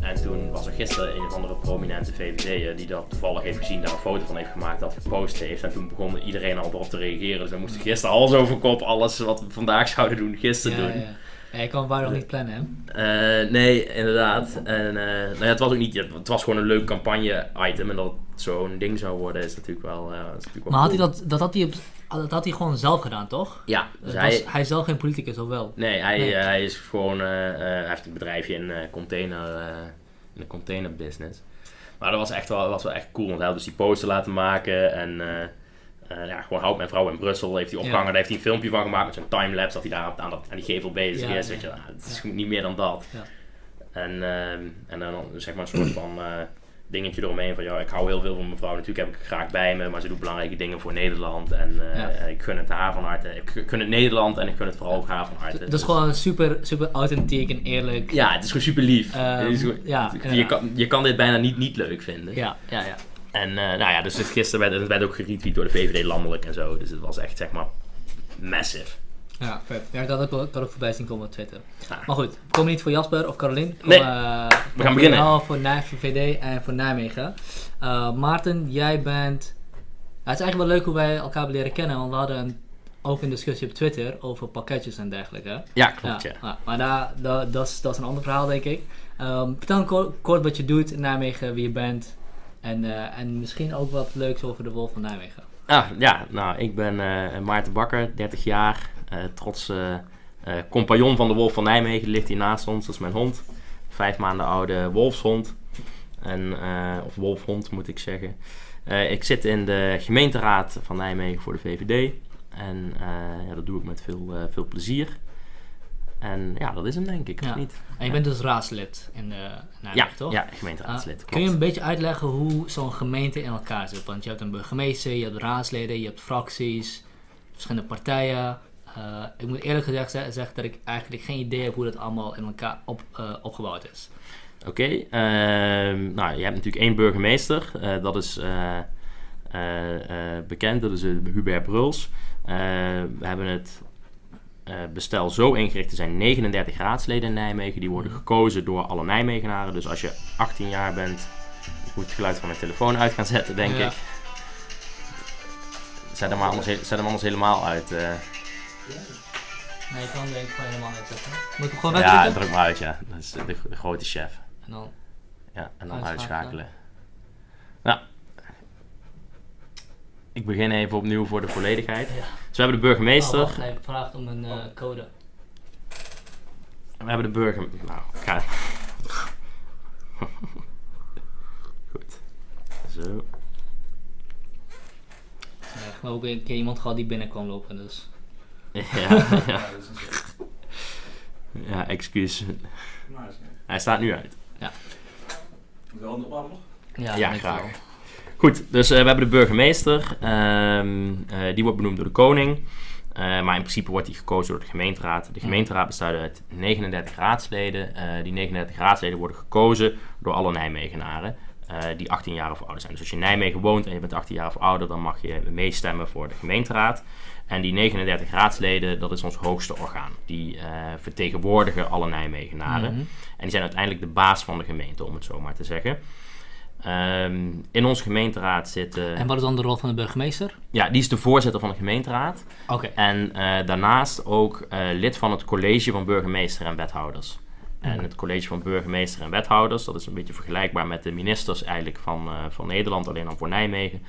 En toen was er gisteren een of andere prominente VVD'er die dat toevallig heeft gezien, daar een foto van heeft gemaakt, dat gepost heeft. En toen begon iedereen al erop te reageren. Dus we moesten gisteren alles over kop, alles wat we vandaag zouden doen, gisteren Ja, doen. ja. Ja, je kan waarom niet plannen, hè? Eh, nee, inderdaad. En eh, nou ja, het was ook niet, het was gewoon een leuk campagne-item. En dat het zo'n ding zou worden is natuurlijk wel. eh, is natuurlijk wel Maar had hij dat, dat, had hij op, dat had hij gewoon zelf gedaan, toch? Ja, dus Dat hij, was- hij is zelf geen politicus, of wel? nee, hij, Nee. eh, hij is gewoon. eh, eh, hij heeft een bedrijfje in, eh, container, eh, in de container business. Maar dat was echt wel, was wel echt cool. Want hij had dus die poster laten maken. En eh, eh, ja, gewoon Houd mijn vrouw in Brussel heeft hij opgehangen. Ja. Daar heeft hij een filmpje van gemaakt met zo'n timelapse. Dat hij daar aan, dat, aan die gevel bezig Ja, is. ja. Weet je, Nou, het is niet meer dan dat. Ja. En, ehm, en dan zeg maar een soort van eh, dingetje eromheen van ja, ik hou heel veel van mevrouw. Natuurlijk heb ik haar graag bij me, maar ze doet belangrijke dingen voor Nederland. En eh, Ja. ik gun het haar van harte. Ik gun het Nederland en ik gun het vooral ook haar van harte. Dat is Dus- gewoon super, super authentiek en eerlijk. Ja, het is gewoon super lief. Ehm, Het is gewoon- ja, je, kan, je kan dit bijna niet niet leuk vinden. ja, ja. ja. En eh, nou ja, dus gisteren werd het werd ook geretweet door de VVD landelijk en zo. Dus het was echt zeg maar massive. Ja, vet. Ja, ik had ook, ook voorbij zien komen op Twitter. Ja. Maar goed, we komen niet voor Jasper of Carolien. Nee, we gaan beginnen. Voor, VD en voor Nijmegen. Eh, Maarten, jij bent... Het is eigenlijk wel leuk hoe wij elkaar leren kennen. Want we hadden een, ook een discussie op Twitter over pakketjes en dergelijke. Ja, klopt ja. ja, maar daar, dat, is, dat is een ander verhaal, denk ik. Ehm, vertel kort, kort wat je doet in Nijmegen, wie je bent. En, eh, en misschien ook wat leuks over de Wolf van Nijmegen. Ah, ja, nou, ik ben eh, Maarten Bakker, 30 jaar, eh trots eh, eh, compagnon van de Wolf van Nijmegen, ligt hier naast ons, dat is mijn hond. Vijf maanden oude wolfshond, en, of wolfhond moet ik zeggen. Ik zit in de gemeenteraad van Nijmegen voor de VVD en ja, dat doe ik met veel, veel plezier. En ja, dat is hem denk ik, of niet? En je bent dus raadslid in de Nijmegen, Ja, toch? ja, gemeenteraadslid, Ah, kun je een beetje uitleggen hoe zo'n gemeente in elkaar zit? Want je hebt een burgemeester, je hebt raadsleden, je hebt fracties, verschillende partijen. Eh, ik moet eerlijk gezegd ze- zeggen dat ik eigenlijk geen idee heb hoe dat allemaal in elkaar op, eh, opgebouwd is. Oké, ehm, nou je hebt natuurlijk één burgemeester, eh, dat is bekend, dat is Hubert Bruls. We hebben het bestel zo ingericht, er zijn 39 raadsleden in Nijmegen, die worden gekozen door alle Nijmegenaren. Dus als je 18 jaar bent, ik moet het geluid van mijn telefoon uit gaan zetten denk Ja. ik. Zet hem, anders, zet hem anders helemaal uit. Nee, ik kan denk ik gewoon helemaal niet zetten. Moet ik hem gewoon ja, wegdrukken? druk maar uit ja, dat is de, de grote chef. En dan... Ja, en dan Uitschakelen. Ja. Ik begin even opnieuw voor de volledigheid. Ja. Dus we hebben de burgemeester. Oh, wacht, hij vraagt om een eh, code. we hebben de burger... Nou, ga... Goed. Zo. Ja, ik heb ook een keer iemand gehad die binnen kwam lopen, dus... Ja, ja. ja, excuus. Hij staat nu uit. Wel een opname nog? Ja, Ja, graag. wel. Goed, dus eh, we hebben de burgemeester. Ehm, eh, die wordt benoemd door de koning. Eh, maar in principe wordt die gekozen door de gemeenteraad. De gemeenteraad bestaat uit 39 raadsleden. Eh, die 39 raadsleden worden gekozen door alle Nijmegenaren. eh, die 18 jaar of ouder zijn. Dus als je in Nijmegen woont en je bent 18 jaar of ouder, dan mag je meestemmen voor de gemeenteraad. En die 39 raadsleden, dat is ons hoogste orgaan. Die eh, vertegenwoordigen alle Nijmegenaren. Mhm. En die zijn uiteindelijk de baas van de gemeente, om het zo maar te zeggen. Ehm, in onze gemeenteraad zitten... En wat is dan de rol van de burgemeester? Ja, die is de voorzitter van de gemeenteraad. Oké. En eh, daarnaast ook eh, lid van het college van burgemeester en wethouders. En het college van burgemeester en wethouders, dat is een beetje vergelijkbaar met de ministers eigenlijk van, van Nederland, alleen dan voor Nijmegen.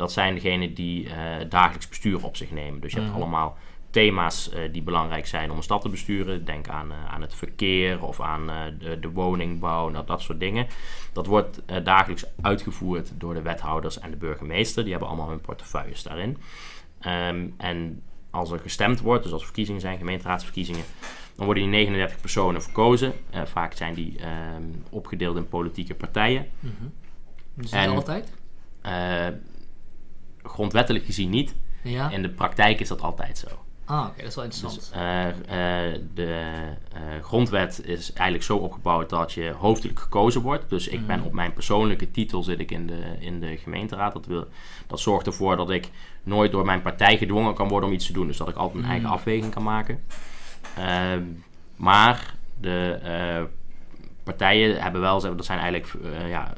Dat zijn degenen die eh, dagelijks bestuur op zich nemen. Dus je hebt Mhm. allemaal thema's eh, die belangrijk zijn om een stad te besturen. Denk aan, eh, aan het verkeer of aan de, de woningbouw, nou, dat soort dingen. Dat wordt dagelijks uitgevoerd door de wethouders en de burgemeester. Die hebben allemaal hun portefeuilles daarin. Ehm, en als er gestemd wordt, dus als er verkiezingen zijn, gemeenteraadsverkiezingen, dan worden die 39 personen verkozen. Vaak zijn die ehm, opgedeeld in politieke partijen. Mhm. Dus En- altijd? Grondwettelijk gezien niet. Ja? In de praktijk is dat altijd zo. Ah, oké, dat is wel interessant. Dus, eh, eh, de eh, grondwet is eigenlijk zo opgebouwd dat je hoofdelijk gekozen wordt. Dus ik ben Mhm. op mijn persoonlijke titel zit ik in de, in de gemeenteraad. Dat, wil, dat zorgt ervoor dat ik nooit door mijn partij gedwongen kan worden om iets te doen. Dus dat ik altijd mijn eigen Mhm. afweging kan maken. Ehm, maar de partijen hebben wel, dat zijn eigenlijk ja,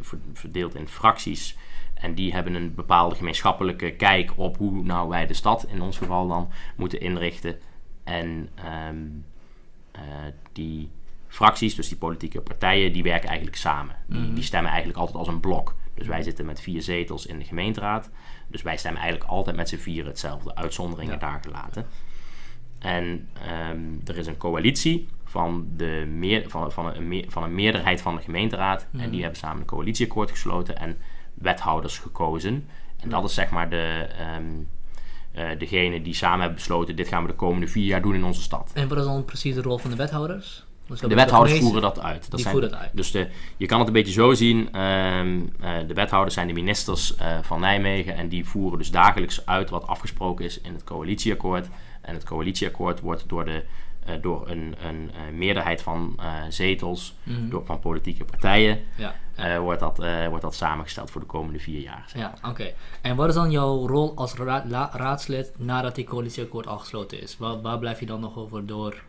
ver- verdeeld in fracties. En die hebben een bepaalde gemeenschappelijke kijk op hoe nou wij de stad in ons geval dan moeten inrichten. En ehm, eh, die fracties, dus die politieke partijen, die werken eigenlijk samen. Die, Mhm. die stemmen eigenlijk altijd als een blok. Dus wij zitten met vier zetels in de gemeenteraad. Dus wij stemmen eigenlijk altijd met z'n vieren hetzelfde. Uitzonderingen Ja. daar gelaten. En ehm, er is een coalitie van, de meer, van, van, een, meer- van een meerderheid van de gemeenteraad. Mhm. En die hebben samen een coalitieakkoord gesloten en wethouders gekozen. En dat is zeg maar de, ehm, eh, degene die samen hebben besloten... dit gaan we de komende vier jaar doen in onze stad. En wat is dan precies de rol van de wethouders? Dus De wethouders voeren dat uit. Dat Die zijn, voeren dat uit. Dus de, je kan het een beetje zo zien. ehm, eh, de wethouders zijn de ministers eh, van Nijmegen. En die voeren dus dagelijks uit wat afgesproken is in het coalitieakkoord. En het coalitieakkoord wordt door, de, eh, door een, een eh, meerderheid van eh, zetels, Mhm. door, van politieke partijen, Ja, ja. wordt, dat, wordt dat samengesteld voor de komende vier jaar. zeg Ja, oké. En wat is dan jouw rol als ra- raadslid nadat die coalitieakkoord al gesloten is? Waar, waar blijf je dan nog over door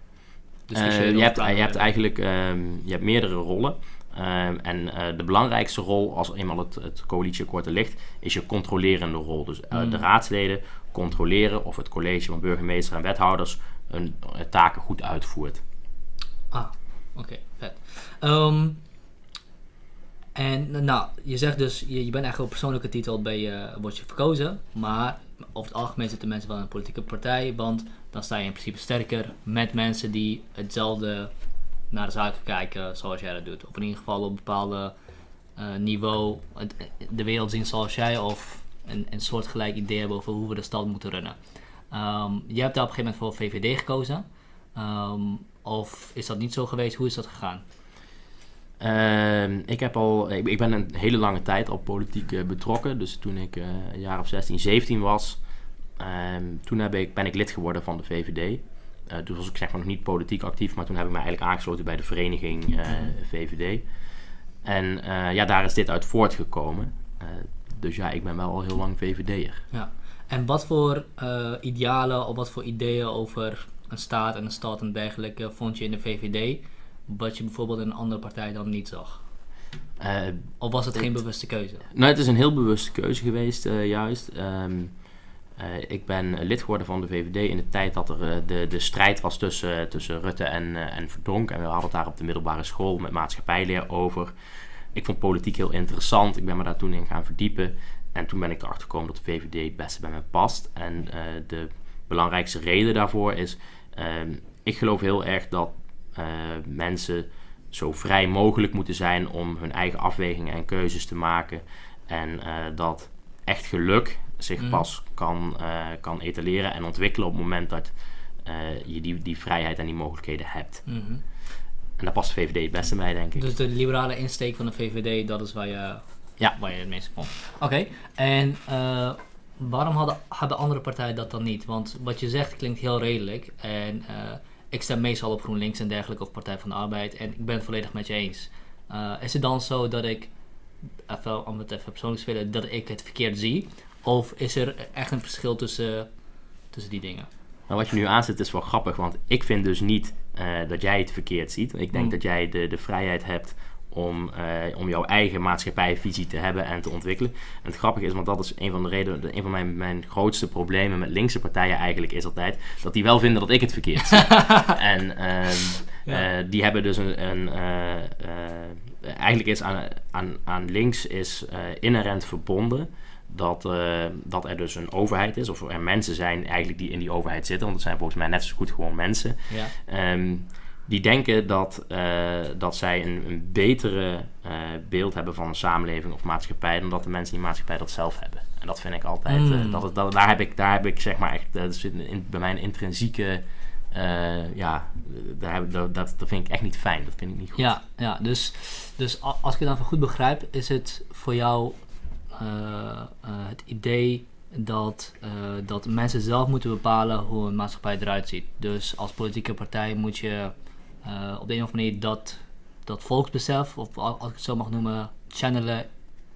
discussiëren je, hebt, je hebt eigenlijk ehm, je hebt meerdere rollen. Ehm, en de belangrijkste rol, als eenmaal het, het coalitieakkoord er ligt, is je controlerende rol. Dus Mm. de raadsleden controleren of het college van burgemeester en wethouders hun eh, taken goed uitvoert. Ah, oké, vet. Ehm, en nou, je zegt dus, je, je bent eigenlijk op persoonlijke titel bij je, word je verkozen, maar over het algemeen zitten mensen wel in een politieke partij, want dan sta je in principe sterker met mensen die hetzelfde naar de zaken kijken zoals jij dat doet. Of in ieder geval op een bepaalde eh, niveau de wereld zien zoals jij of een, een soortgelijk idee hebben over hoe we de stad moeten runnen. Ehm jij hebt daar op een gegeven moment voor VVD gekozen. Ehm, of is dat niet zo geweest? Hoe is dat gegaan? Ehm, ik, heb al, ik, ik ben een hele lange tijd al politiek eh, betrokken. Dus toen ik eh, een jaar of 16, 17 was, toen heb ik, ben ik lid geworden van de VVD. Eh, toen was ik zeg maar nog niet politiek actief, maar toen heb ik me eigenlijk aangesloten bij de vereniging eh, VVD. En ja, daar is dit uit voortgekomen. Dus ja, ik ben wel al heel lang VVD'er. Ja. En wat voor eh, idealen of wat voor ideeën over een staat en een stad en dergelijke vond je in de VVD, wat je bijvoorbeeld in een andere partij dan niet zag? Eh, Of was het geen Het- bewuste keuze? Nou, het is een heel bewuste keuze geweest, eh, juist. Ehm, eh, ik ben lid geworden van de VVD in de tijd dat er de, de strijd was tussen, tussen Rutte en, en Verdonk. En we hadden het daar op de middelbare school met maatschappijleer over. Ik vond politiek heel interessant. Ik ben me daar toen in gaan verdiepen. En toen ben ik erachter gekomen dat de VVD het beste bij me past. En eh, de belangrijkste reden daarvoor is... ehm, ik geloof heel erg dat eh, mensen zo vrij mogelijk moeten zijn om hun eigen afwegingen en keuzes te maken. En eh, dat echt geluk zich Mhm. pas kan, kan etaleren en ontwikkelen op het moment dat je die, die vrijheid en die mogelijkheden hebt. Mhm. En daar past de VVD het beste bij, denk ik. Dus de liberale insteek van de VVD, dat is waar je, Ja. waar je het meeste vond. Oké, en eh, waarom hadden, hebben andere partijen dat dan niet? Want wat je zegt klinkt heel redelijk. En eh, ik stem meestal op GroenLinks en dergelijke of Partij van de Arbeid. En ik ben het volledig met je eens. Eh, is het dan zo dat ik, even, om het even persoonlijk te spelen, dat ik het verkeerd zie? Of is er echt een verschil tussen, tussen die dingen? Maar wat je nu aanzet is wel grappig, want ik vind dus niet dat jij het verkeerd ziet. Ik denk Mm. dat jij de, de vrijheid hebt om, eh, om jouw eigen maatschappijvisie te hebben en te ontwikkelen. En het grappige is, want dat is een van de redenen, de- een van mijn, mijn grootste problemen met linkse partijen eigenlijk is altijd, dat die wel vinden dat ik het verkeerd zie. en ehm, Ja. eh, die hebben dus een, een eh, eigenlijk is aan, aan, aan links is inherent verbonden dat, dat er dus een overheid is, of er mensen zijn eigenlijk die in die overheid zitten, want het zijn volgens mij net zo goed gewoon mensen, Ja. Ehm, die denken dat, eh, dat zij een, een betere eh, beeld hebben van een samenleving of maatschappij dan dat de mensen in die maatschappij dat zelf hebben. En dat vind ik altijd, eh, Mm. dat, het- dat, daar, heb ik, daar heb ik zeg maar echt, dat zit in, bij mijn intrinsieke, ja, daar heb, dat, dat, dat vind ik echt niet fijn, dat vind ik niet goed. Ja, ja dus, dus als ik het dan goed begrijp, is het voor jou het idee dat, dat mensen zelf moeten bepalen hoe een maatschappij eruit ziet. Dus als politieke partij moet je eh, op de een of andere manier dat, dat volksbesef, of al- als ik het zo mag noemen, channelen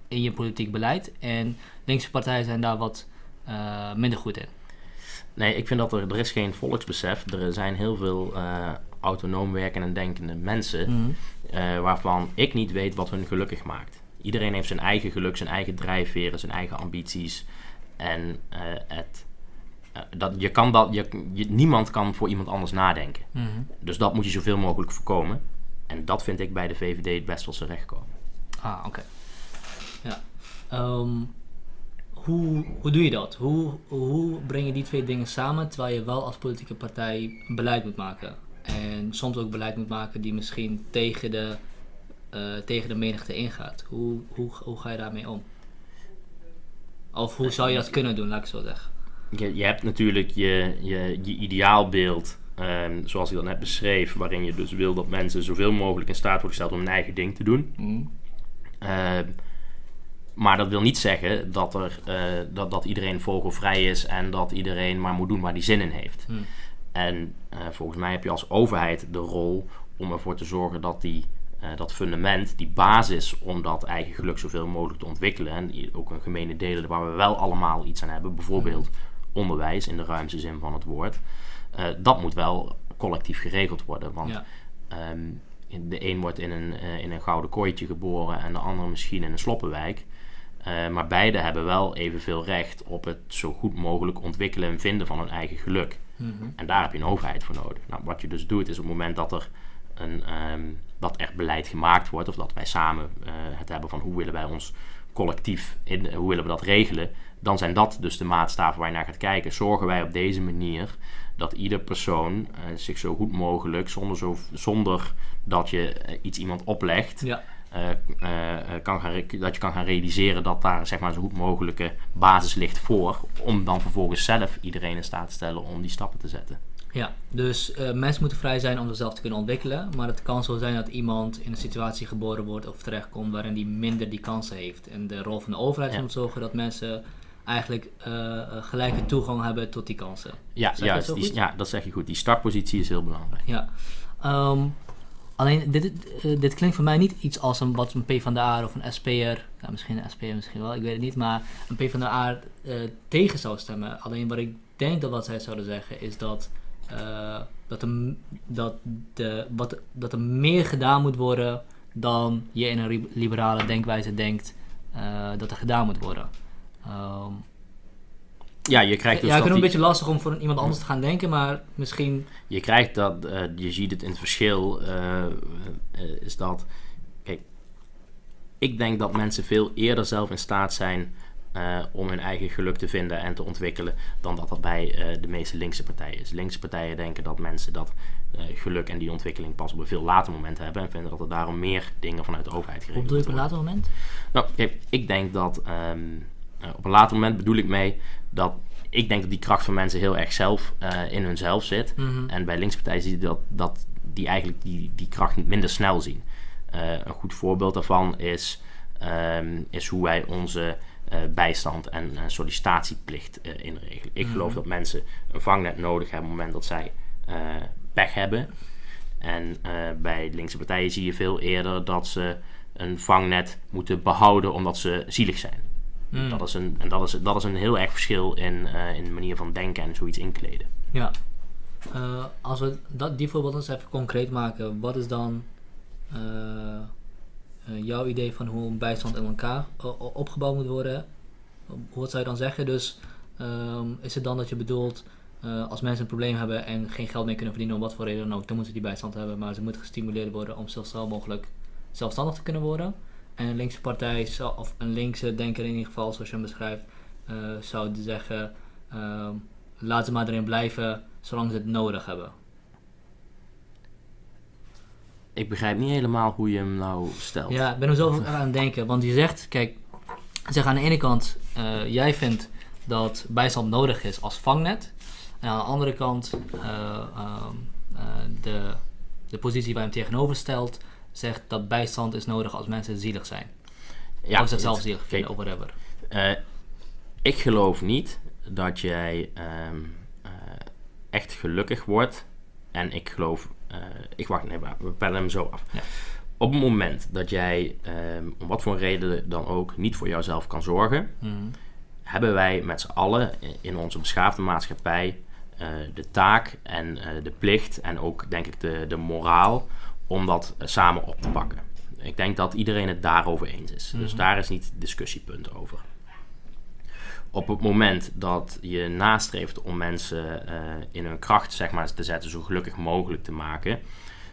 in je politiek beleid. En linkse partijen zijn daar wat eh, minder goed in. Nee, ik vind dat er, er is geen volksbesef. Er zijn heel veel eh, autonoom werkende en denkende mensen. Mhm. waarvan ik niet weet wat hun gelukkig maakt. Iedereen heeft zijn eigen geluk, zijn eigen drijfveren, zijn eigen ambities. En het, dat, je kan dat, je, je- niemand kan voor iemand anders nadenken. Mhm. Dus dat moet je zoveel mogelijk voorkomen. En dat vind ik bij de VVD het best wel terecht komen. Ah, oké. Ja. Ehm, hoe, hoe doe je dat? Hoe, hoe breng je die twee dingen samen terwijl je wel als politieke partij beleid moet maken? En soms ook beleid moet maken die misschien tegen de, eh, tegen de menigte ingaat. Hoe, hoe, hoe ga je daarmee om? Of hoe zou je dat kunnen doen, laat ik zo zeggen. Je, je hebt natuurlijk je, je, je ideaalbeeld, ehm, zoals ik dat net beschreef, waarin je dus wil dat mensen zoveel mogelijk in staat worden gesteld om hun eigen ding te doen. Ehm, maar dat wil niet zeggen dat, er, eh, dat, dat iedereen vogelvrij is en dat iedereen maar moet doen waar hij zin in heeft. Hmm. En eh, volgens mij heb je als overheid de rol om ervoor te zorgen dat die, eh, dat fundament, die basis om dat eigen geluk zoveel mogelijk te ontwikkelen, en ook een gemene delen waar we wel allemaal iets aan hebben, bijvoorbeeld onderwijs in de ruimste zin van het woord, eh, dat moet wel collectief geregeld worden. Want Ja. Ehm, de een wordt in een, eh, in een gouden kooitje geboren en de andere misschien in een sloppenwijk. Eh, maar beide hebben wel evenveel recht op het zo goed mogelijk ontwikkelen en vinden van hun eigen geluk. Mhm. En daar heb je een overheid voor nodig. Nou, wat je dus doet is op het moment dat er een, ehm, dat er beleid gemaakt wordt, of dat wij samen het hebben van hoe willen wij ons collectief, in, hoe willen we dat regelen, dan zijn dat dus de maatstaven waar je naar gaat kijken. Zorgen wij op deze manier dat ieder persoon eh, zich zo goed mogelijk, zonder, zo, zonder dat je eh, iets iemand oplegt, Ja. eh, kan gaan, dat je kan gaan realiseren dat daar zeg maar, zo goed mogelijke basis ligt voor, om dan vervolgens zelf iedereen in staat te stellen om die stappen te zetten. Ja, dus mensen moeten vrij zijn om zichzelf te kunnen ontwikkelen. Maar het kan zo zijn dat iemand in een situatie geboren wordt of terechtkomt waarin die minder die kansen heeft. En de rol van de overheid is Ja. om te zorgen dat mensen eigenlijk eh, eh, gelijke toegang hebben tot die kansen. Ja, Zeg juist. Die, ja, dat zeg je goed. Die startpositie is heel belangrijk. Ja. Ehm, alleen, dit, eh, dit klinkt voor mij niet iets als een, wat een PvdA of een SP'er, nou, misschien een SP'er misschien wel, ik weet het niet, maar een PvdA eh tegen zou stemmen. Alleen wat ik denk dat wat zij zouden zeggen is dat, dat, er, dat, de, wat, dat er meer gedaan moet worden dan je in een liberale denkwijze denkt dat er gedaan moet worden. Ehm, Ja, je krijgt dus ja, ik vind het een beetje lastig om voor iemand anders te gaan denken, maar misschien... je krijgt dat, eh, je ziet het in het verschil, eh, eh, is dat, kijk, ik denk dat mensen veel eerder zelf in staat zijn om hun eigen geluk te vinden en te ontwikkelen dan dat dat bij de meeste linkse partijen is. Linkse partijen denken dat mensen dat geluk en die ontwikkeling pas op een veel later moment hebben en vinden dat er daarom meer dingen vanuit de overheid geregeld je op een worden. later moment? Nou, kijk, ik denk dat ehm, eh, op een later moment bedoel ik mee dat ik denk dat die kracht van mensen heel erg zelf eh, in hunzelf zit. Mhm. En bij linkspartijen zie je dat, dat die eigenlijk die, die kracht niet minder snel zien. Eh, een goed voorbeeld daarvan is, ehm, is hoe wij onze eh, bijstand en eh, sollicitatieplicht eh, inregelen. Ik Mhm. geloof dat mensen een vangnet nodig hebben op het moment dat zij eh, pech hebben. En eh, bij linkse partijen zie je veel eerder dat ze een vangnet moeten behouden omdat ze zielig zijn. Mm. Dat is een, en dat is, dat is een heel erg verschil in, eh, in de manier van denken en zoiets inkleden. Ja. Eh, als we dat, die voorbeeld eens even concreet maken, wat is dan eh, jouw idee van hoe een bijstand in elkaar opgebouwd moet worden? Hoe zou je dan zeggen? Dus ehm, is het dan dat je bedoelt, als mensen een probleem hebben en geen geld meer kunnen verdienen om wat voor reden dan ook, dan moeten ze die bijstand hebben, maar ze moeten gestimuleerd worden om zo snel mogelijk zelfstandig te kunnen worden? En een linkse partij, of een linkse denker in ieder geval, zoals je hem beschrijft, eh, zou zeggen, ehm, laat ze maar erin blijven zolang ze het nodig hebben. Ik begrijp niet helemaal hoe je hem nou stelt. Ja, ik ben er zelf ook aan het denken. Want je zegt, kijk, zeg aan de ene kant, eh, jij vindt dat bijstand nodig is als vangnet. En aan de andere kant, eh, ehm, eh, de, de positie waar je hem tegenover stelt, zegt dat bijstand is nodig als mensen zielig zijn. Ja, of zichzelf het- zielig vinden, kijk, of whatever. eh, ik geloof niet dat jij ehm, eh, echt gelukkig wordt. En ik geloof, eh, ik wacht, nee, we pellen hem zo af. Ja. Op het moment dat jij, ehm, om wat voor reden dan ook, niet voor jouzelf kan zorgen, Mhm. hebben wij met z'n allen in onze beschaafde maatschappij de taak en de plicht en ook denk ik de, de moraal om dat eh, samen op te pakken. Ik denk dat iedereen het daarover eens is. Dus Mhm. daar is niet discussiepunt over. Op het moment dat je nastreeft om mensen eh, in hun kracht zeg maar, te zetten, zo gelukkig mogelijk te maken,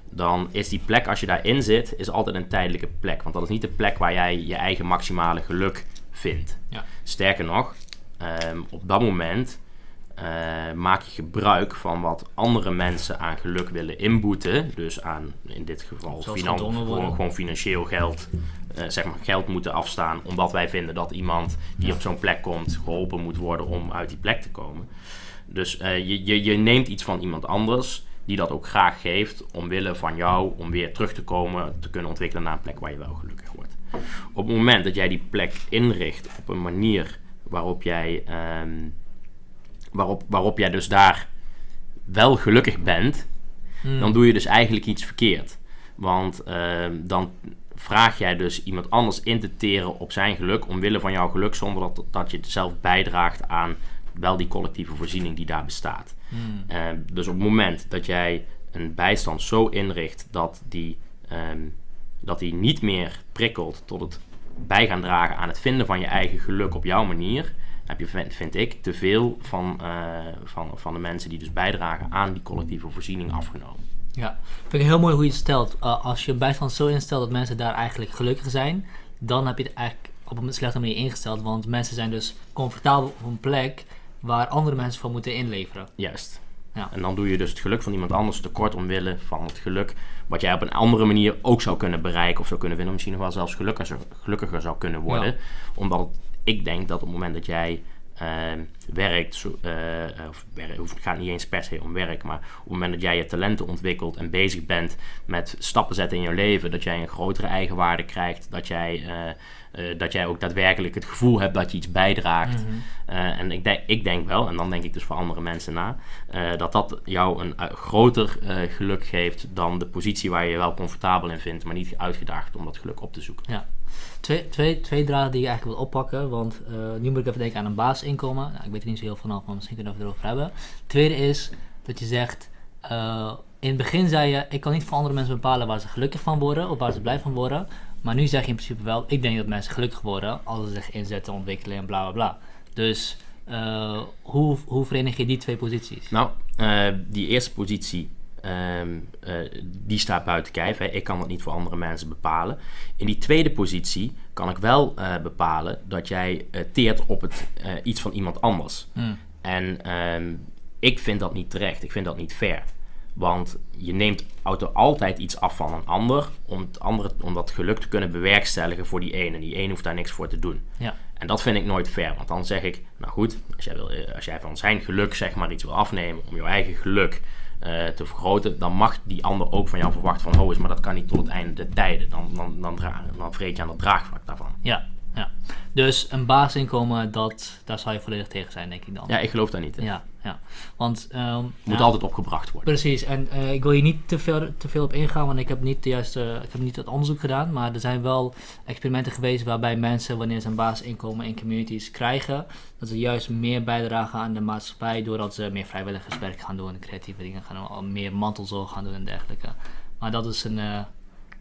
dan is die plek, als je daarin zit, is altijd een tijdelijke plek. Want dat is niet de plek waar jij je eigen maximale geluk vindt. Ja. Sterker nog, ehm, op dat moment eh, maak je gebruik van wat andere mensen aan geluk willen inboeten. Dus aan, in dit geval, finan- gewoon financieel geld. eh, zeg maar geld moeten afstaan. Omdat wij vinden dat iemand die op zo'n plek komt geholpen moet worden om uit die plek te komen. Dus eh, je, je, je neemt iets van iemand anders die dat ook graag geeft omwille van jou om weer terug te komen, te kunnen ontwikkelen naar een plek waar je wel gelukkig wordt. Op het moment dat jij die plek inricht op een manier waarop jij, ehm, waarop, waarop jij dus daar wel gelukkig bent, Hmm. dan doe je dus eigenlijk iets verkeerd. Want ehm, dan vraag jij dus iemand anders in te teren op zijn geluk, omwille van jouw geluk, zonder dat, dat je zelf bijdraagt aan wel die collectieve voorziening die daar bestaat. Hmm. Eh, dus op het moment dat jij een bijstand zo inricht dat die, ehm, dat die niet meer prikkelt tot het bij gaan dragen aan het vinden van je eigen geluk op jouw manier, heb je, vind, vind ik, te veel van, eh, van, van de mensen die dus bijdragen aan die collectieve voorziening afgenomen. Ja, vind ik heel mooi hoe je het stelt. Uh, als je bijstand zo instelt dat mensen daar eigenlijk gelukkig zijn, dan heb je het eigenlijk op een slechte manier ingesteld. Want mensen zijn dus comfortabel op een plek waar andere mensen van moeten inleveren. Juist. Ja. En dan doe je dus het geluk van iemand anders tekort omwille van het geluk wat jij op een andere manier ook zou kunnen bereiken of zou kunnen winnen. Misschien nog wel zelfs gelukkiger, gelukkiger zou kunnen worden. Omdat het- ik denk dat op het moment dat jij ehm, werkt, eh, of het gaat niet eens per se om werk, maar op het moment dat jij je talenten ontwikkelt en bezig bent met stappen zetten in je leven, dat jij een grotere eigenwaarde krijgt, dat jij, eh, eh, dat jij ook daadwerkelijk het gevoel hebt dat je iets bijdraagt. Mhm. Eh, en ik denk, ik denk wel, en dan denk ik dus voor andere mensen na, eh, dat dat jou een groter geluk geeft dan de positie waar je je wel comfortabel in vindt, maar niet uitgedaagd om dat geluk op te zoeken. Twee, twee, twee draden die je eigenlijk wil oppakken, want nu moet ik even denken aan een basisinkomen. Nou, ik weet er niet zo heel vanaf, maar misschien kunnen we het erover hebben. Tweede is dat je zegt, in het begin zei je, ik kan niet voor andere mensen bepalen waar ze gelukkig van worden of waar ze blij van worden. Maar nu zeg je in principe wel, ik denk dat mensen gelukkig worden als ze zich inzetten, ontwikkelen en bla bla bla. Dus eh, hoe, hoe verenig je die twee posities? Nou, eh, die eerste positie, ehm, eh, die staat buiten kijf. Hè. Ik kan dat niet voor andere mensen bepalen. In die tweede positie kan ik wel bepalen dat jij teert op het, iets van iemand anders. Hmm. En ehm, ik vind dat niet terecht. Ik vind dat niet fair. Want je neemt auto altijd iets af van een ander om, het andere, om dat geluk te kunnen bewerkstelligen voor die ene. Die ene hoeft daar niks voor te doen. Ja. En dat vind ik nooit fair. Want dan zeg ik, nou goed, als jij, wil, eh, als jij van zijn geluk zeg maar iets wil afnemen om jouw eigen geluk eh, te vergroten, dan mag die ander ook van jou verwachten van, oh is, maar dat kan niet tot het einde der tijden. Dan, dan, dan, dan vreet je aan het draagvlak daarvan. Ja, ja. Dus een basisinkomen, dat, daar zou je volledig tegen zijn, denk ik dan. Ja, ik geloof daar niet in. ja. ja. Want, ehm, Moet ja. altijd opgebracht worden. Precies, en eh, ik wil hier niet te veel, te veel op ingaan, want ik heb niet de juiste, ik heb niet het onderzoek gedaan, maar er zijn wel experimenten geweest waarbij mensen, wanneer ze een basisinkomen in communities krijgen, dat ze juist meer bijdragen aan de maatschappij doordat ze meer vrijwilligerswerk gaan doen, creatieve dingen gaan doen, meer mantelzorg gaan doen en dergelijke. Maar dat is een eh,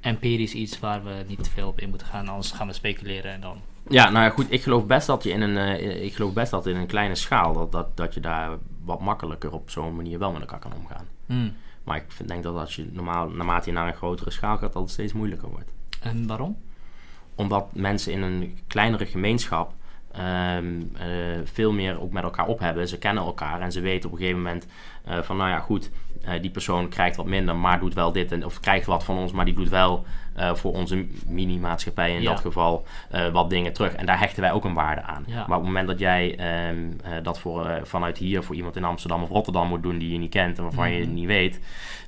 empirisch iets waar we niet te veel op in moeten gaan, anders gaan we speculeren en dan... Ja, nou ja, goed, ik geloof best dat je in een, eh, ik geloof best dat in een kleine schaal, dat, dat, dat je daar wat makkelijker op zo'n manier wel met elkaar kan omgaan. Hmm. Maar ik denk dat als je normaal, naarmate je naar een grotere schaal gaat, dat het steeds moeilijker wordt. En waarom? Omdat mensen in een kleinere gemeenschap ehm, eh, veel meer ook met elkaar op hebben. Ze kennen elkaar en ze weten op een gegeven moment eh, van, nou ja, goed, eh, die persoon krijgt wat minder, maar doet wel dit. En, of krijgt wat van ons, maar die doet wel eh, voor onze mini-maatschappij in Ja. dat geval eh, wat dingen terug. En daar hechten wij ook een waarde aan. Ja. Maar op het moment dat jij ehm, eh, dat voor, vanuit hier voor iemand in Amsterdam of Rotterdam moet doen die je niet kent en waarvan je Mhm. het niet weet,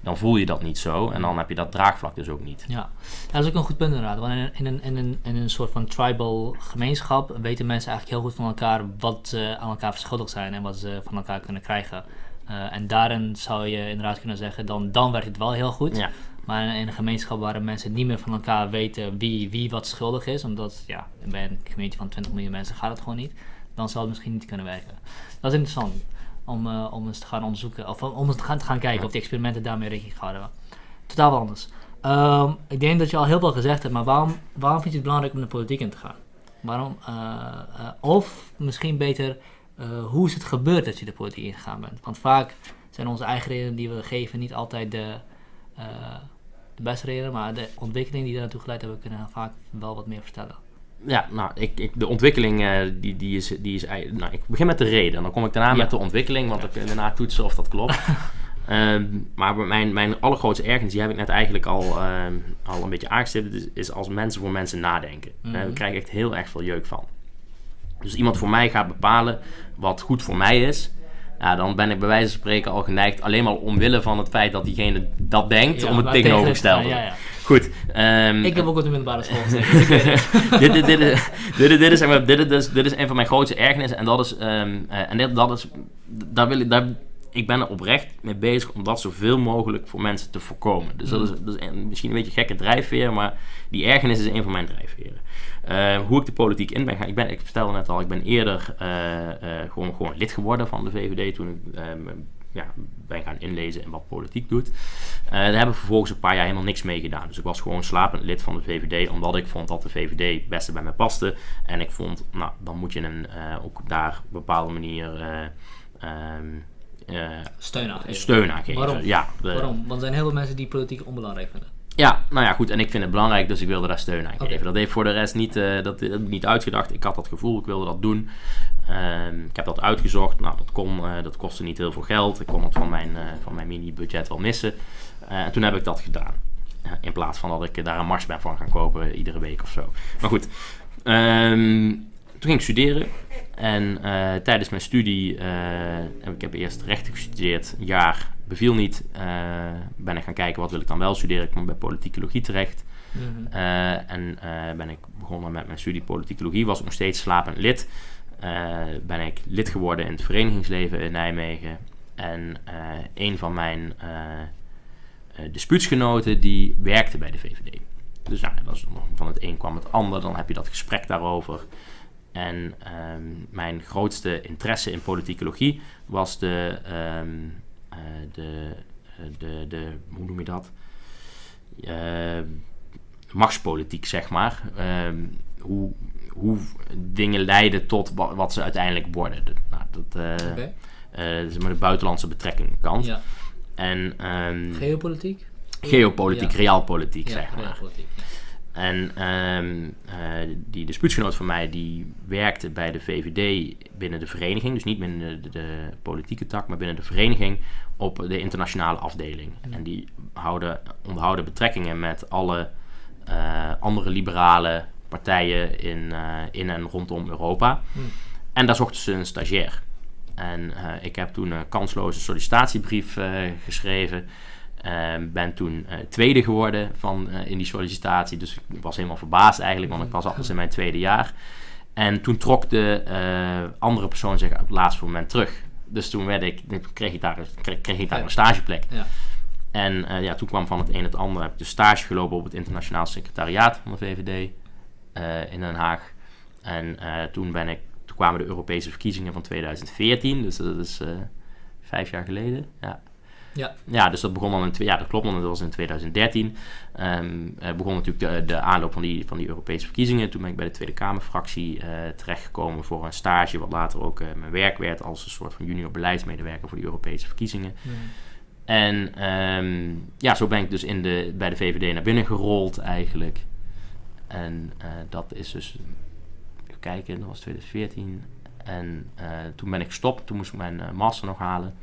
dan voel je dat niet zo. En dan heb je dat draagvlak dus ook niet. Ja, dat is ook een goed punt inderdaad. Want in een, in een, in een, in een soort van tribal gemeenschap weten mensen eigenlijk heel goed van elkaar wat ze aan elkaar verschuldigd zijn en wat ze van elkaar kunnen krijgen. Eh, en daarin zou je inderdaad kunnen zeggen, dan, dan werkt het wel heel goed. Ja. Maar in, een gemeenschap waar mensen niet meer van elkaar weten wie, wie wat schuldig is, omdat ja, bij een community van 20 miljoen mensen gaat het gewoon niet, dan zal het misschien niet kunnen werken. Dat is interessant om, eh, om eens te gaan onderzoeken, of om eens te gaan, te gaan kijken of die experimenten daarmee rekening gehouden hebben. Totaal wat anders. Ehm, ik denk dat je al heel veel gezegd hebt, maar waarom, waarom vind je het belangrijk om de politiek in te gaan? Waarom? eh, of misschien beter, eh, hoe is het gebeurd dat je de politiek ingegaan bent? Want vaak zijn onze eigen redenen die we geven niet altijd de, eh, de beste redenen, maar de ontwikkeling die er naartoe geleid hebben, kunnen vaak wel wat meer vertellen. Ja, nou, ik, ik, de ontwikkeling, eh, die, die is, die is nou, ik begin met de reden. Dan kom ik daarna Ja. met de ontwikkeling, want dan kun je daarna toetsen of dat klopt. Ehm, maar mijn, mijn allergrootste ergernis, die heb ik net eigenlijk al, ehm, al een beetje aangestipt, is, is als mensen voor mensen nadenken. Daar krijg ik echt heel erg veel jeuk van. Dus iemand voor mij gaat bepalen wat goed voor mij is. Ja, dan ben ik bij wijze van spreken al geneigd, alleen maar omwille van het feit dat diegene dat denkt, Ja, om het tegenovergestelde. tegen- Ja, ja. Goed. ehm, Ik heb ook op de middelbare school gezeten. is- dit is een van mijn grootste ergernissen. En dat is. ehm, eh, en dit, dat is. Daar wil ik. Daar, ik ben er oprecht mee bezig om dat zoveel mogelijk voor mensen te voorkomen. Dus dat is, dat is een- misschien een beetje een gekke drijfveer, maar die ergernis is een van mijn drijfveren. Eh, hoe ik de politiek in ben gaan. Ik, ben, ik vertelde net al, ik ben eerder eh, eh, gewoon, gewoon lid geworden van de VVD toen ik ja, ben gaan inlezen in wat politiek doet. Daar heb ik vervolgens een paar jaar helemaal niks mee gedaan. Dus ik was gewoon slapend lid van de VVD, omdat ik vond dat de VVD het beste bij mij paste. En ik vond, nou, dan moet je een, ook daar op een bepaalde manier eh, ehm, eh, Steun aan geven. steun aan geven. Waarom? Ja, de- Waarom? Want er zijn heel veel mensen die politiek onbelangrijk vinden. ja, nou ja, goed. En ik vind het belangrijk, dus ik wilde daar steun aan geven. Dat heeft voor de rest niet, eh, dat, dat niet uitgedacht. Ik had dat gevoel, ik wilde dat doen. Ehm, ik heb dat uitgezocht. Nou, dat, kon, eh, dat kostte niet heel veel geld. Ik kon het van mijn, eh, van mijn mini-budget wel missen. En toen heb ik dat gedaan. In plaats van dat ik daar een mars ben van gaan kopen iedere week of zo. Maar goed. Ehm, toen ging ik studeren. En eh, tijdens mijn studie, eh, ik heb eerst rechten gestudeerd, een jaar beviel niet. Eh, ben ik gaan kijken wat wil ik dan wel studeren. Ik kwam bij politicologie terecht. Mhm. En ben ik begonnen met mijn studie politicologie. Was ik nog steeds slapend lid. Ben ik lid geworden in het verenigingsleven in Nijmegen. En een van mijn dispuutsgenoten die werkte bij de VVD. Dus nou, dat is, van het een kwam het ander. Dan heb je dat gesprek daarover. En ehm, mijn grootste interesse in politicologie was de, ehm, eh, de, eh, de, de, hoe noem je dat? Ehm, machtspolitiek, zeg maar. Ehm, hoe, hoe dingen leiden tot wa- wat ze uiteindelijk worden. De- nou, dat, eh eh, zeg maar de buitenlandse betrekking kant. Ja. En Geopolitiek? geopolitiek, Ja. realpolitiek, Ja, zeg maar. geopolitiek. En ehm, eh, die dispuutsgenoot van mij, die werkte bij de VVD binnen de vereniging. Dus niet binnen de, de politieke tak, maar binnen de vereniging op de internationale afdeling. En die houden, onderhouden betrekkingen met alle eh, andere liberale partijen in, eh, in en rondom Europa. Hmm. En daar zochten ze een stagiair. En ik heb toen een kansloze sollicitatiebrief geschreven. Ehm, ben toen eh, tweede geworden van, eh, in die sollicitatie. Dus ik was helemaal verbaasd eigenlijk, want ik was al in mijn tweede jaar. En toen trok de eh, andere persoon zich op het laatste moment terug. Dus toen, werd ik, toen kreeg, ik daar, kreeg, kreeg ik daar een stageplek. Ja. En ja, toen kwam van het een het ander. Heb ik dus stage gelopen op het internationaal secretariaat van de VVD in Den Haag. En toen, ben ik, toen kwamen de Europese verkiezingen van 2014. Dus dat is vijf jaar geleden. Ja. Ja. Ja, dus dat begon dan in, ja, dat klopt, want dat was in 2013. Ehm eh, begon natuurlijk de, de aanloop van die, van die Europese verkiezingen. Toen ben ik bij de Tweede Kamerfractie eh terechtgekomen voor een stage, wat later ook eh, mijn werk werd als een soort van junior beleidsmedewerker voor die Europese verkiezingen. En ehm, ja, zo ben ik dus in de, bij de VVD naar binnen gerold eigenlijk. En dat is dus, even kijken, dat was 2014. En toen ben ik gestopt, toen moest ik mijn master nog halen.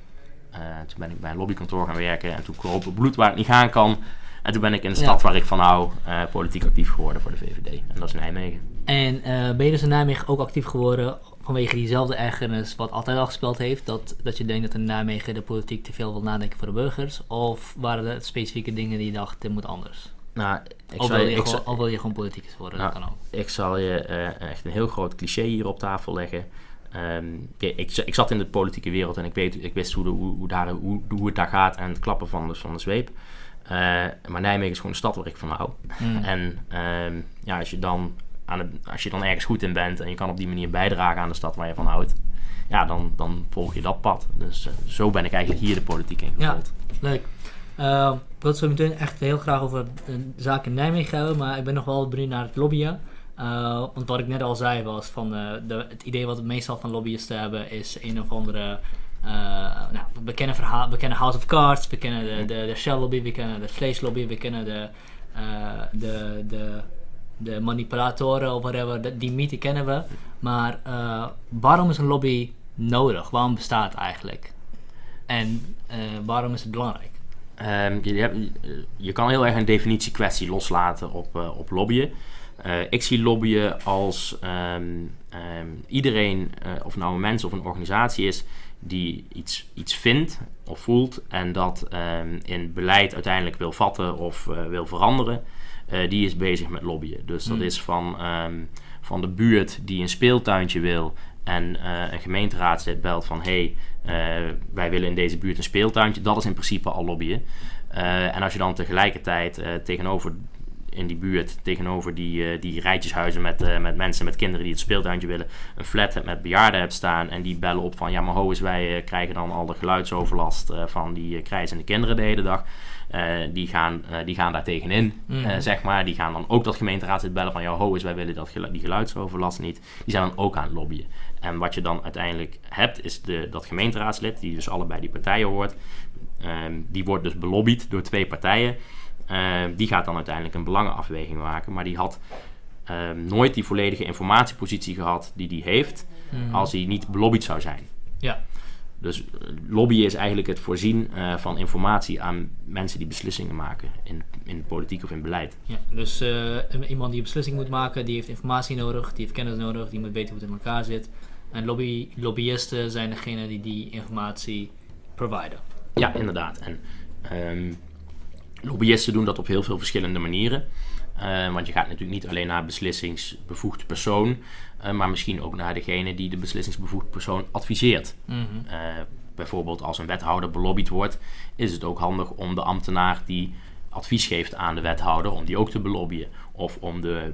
Eh, toen ben ik bij een lobbykantoor gaan werken en toen kroop het bloed waar het niet gaan kan. En toen ben ik in de Ja. stad waar ik van hou eh, politiek actief geworden voor de VVD. En dat is Nijmegen. En eh, ben je dus in Nijmegen ook actief geworden vanwege diezelfde ergernis wat altijd al gespeeld heeft? Dat, dat je denkt dat in Nijmegen de politiek te veel wil nadenken voor de burgers? Of waren er specifieke dingen die je dacht, dit moet anders? Nou, ik Of wil, je, je ik, gewoon, zal, wil je gewoon politicus worden? Nou, dat kan ook. ik zal je echt een heel groot cliché hier op tafel leggen. Ehm, ik, ik, zat in de politieke wereld en ik, weet, ik wist hoe, de, hoe, hoe, daar, hoe, hoe het daar gaat en het klappen van de, van de zweep. Eh, maar Nijmegen is gewoon een stad waar ik van hou. Mm. En ehm, ja, als je, dan aan het, als je dan ergens goed in bent en je kan op die manier bijdragen aan de stad waar je van houdt, ja, dan, dan volg je dat pad. Dus eh, zo ben ik eigenlijk hier de politiek in Ja. Leuk. Eh, ik wil het zo meteen echt heel graag over de zaak in Nijmegen hebben, maar ik ben nog wel benieuwd naar het lobbyen. Eh, want wat ik net al zei was van eh, de, het idee wat we meestal van lobbyisten hebben is een of andere. eh, nou, we kennen, verhaal, we kennen House of Cards, we kennen de, de, de Shell lobby, we kennen de vleeslobby, we kennen de, de, de, de manipulatoren of whatever, de- die mythe kennen we. Maar waarom is een lobby nodig? Waarom bestaat het eigenlijk? En waarom is het belangrijk? Ehm, je, je kan heel erg een definitiekwestie loslaten op, op lobbyen. Eh, ik zie lobbyen als ehm, ehm, iedereen, eh, of nou een mens of een organisatie is, die iets, iets vindt of voelt en dat ehm, in beleid uiteindelijk wil vatten of eh, wil veranderen, die is bezig met lobbyen. Dus dat Hmm. is van, van de buurt die een speeltuintje wil en een gemeenteraadslid belt van hé, hey, wij willen in deze buurt een speeltuintje. Dat is in principe al lobbyen. En als je dan tegelijkertijd tegenover in die buurt, tegenover die, eh, die rijtjeshuizen met, eh, met mensen, met kinderen die het speeltuintje willen, een flat hebt met bejaarden hebt staan en die bellen op van ja, maar ho eens, wij eh, krijgen dan al de geluidsoverlast van die krijzende kinderen de hele dag. Die, gaan, die gaan daar tegenin, eh, zeg maar. Die gaan dan ook dat gemeenteraadslid bellen van ja, ho eens, wij willen dat die geluidsoverlast niet. Die zijn dan ook aan het lobbyen. En wat je dan uiteindelijk hebt, is de, dat gemeenteraadslid, die dus allebei die partijen hoort, Ehm, die wordt dus belobbyd door twee partijen. Ehm, die gaat dan uiteindelijk een belangenafweging maken. Maar die had ehm, nooit die volledige informatiepositie gehad die die heeft Mhm. als hij niet belobbyd zou zijn. Ja. Dus eh, lobbyen is eigenlijk het voorzien eh, van informatie aan mensen die beslissingen maken in, in politiek of in beleid. Ja, dus eh, iemand die een beslissing moet maken, die heeft informatie nodig, die heeft kennis nodig, die moet weten hoe het in elkaar zit. En lobby, lobbyisten zijn degene die die informatie providen. Ja, inderdaad. En ehm, lobbyisten doen dat op heel veel verschillende manieren. Eh, want je gaat natuurlijk niet alleen naar beslissingsbevoegd persoon, eh, maar misschien ook naar degene die de beslissingsbevoegd persoon adviseert. Mhm. Eh, bijvoorbeeld als een wethouder belobbyd wordt, is het ook handig om de ambtenaar die advies geeft aan de wethouder, om die ook te belobbyen. Of om de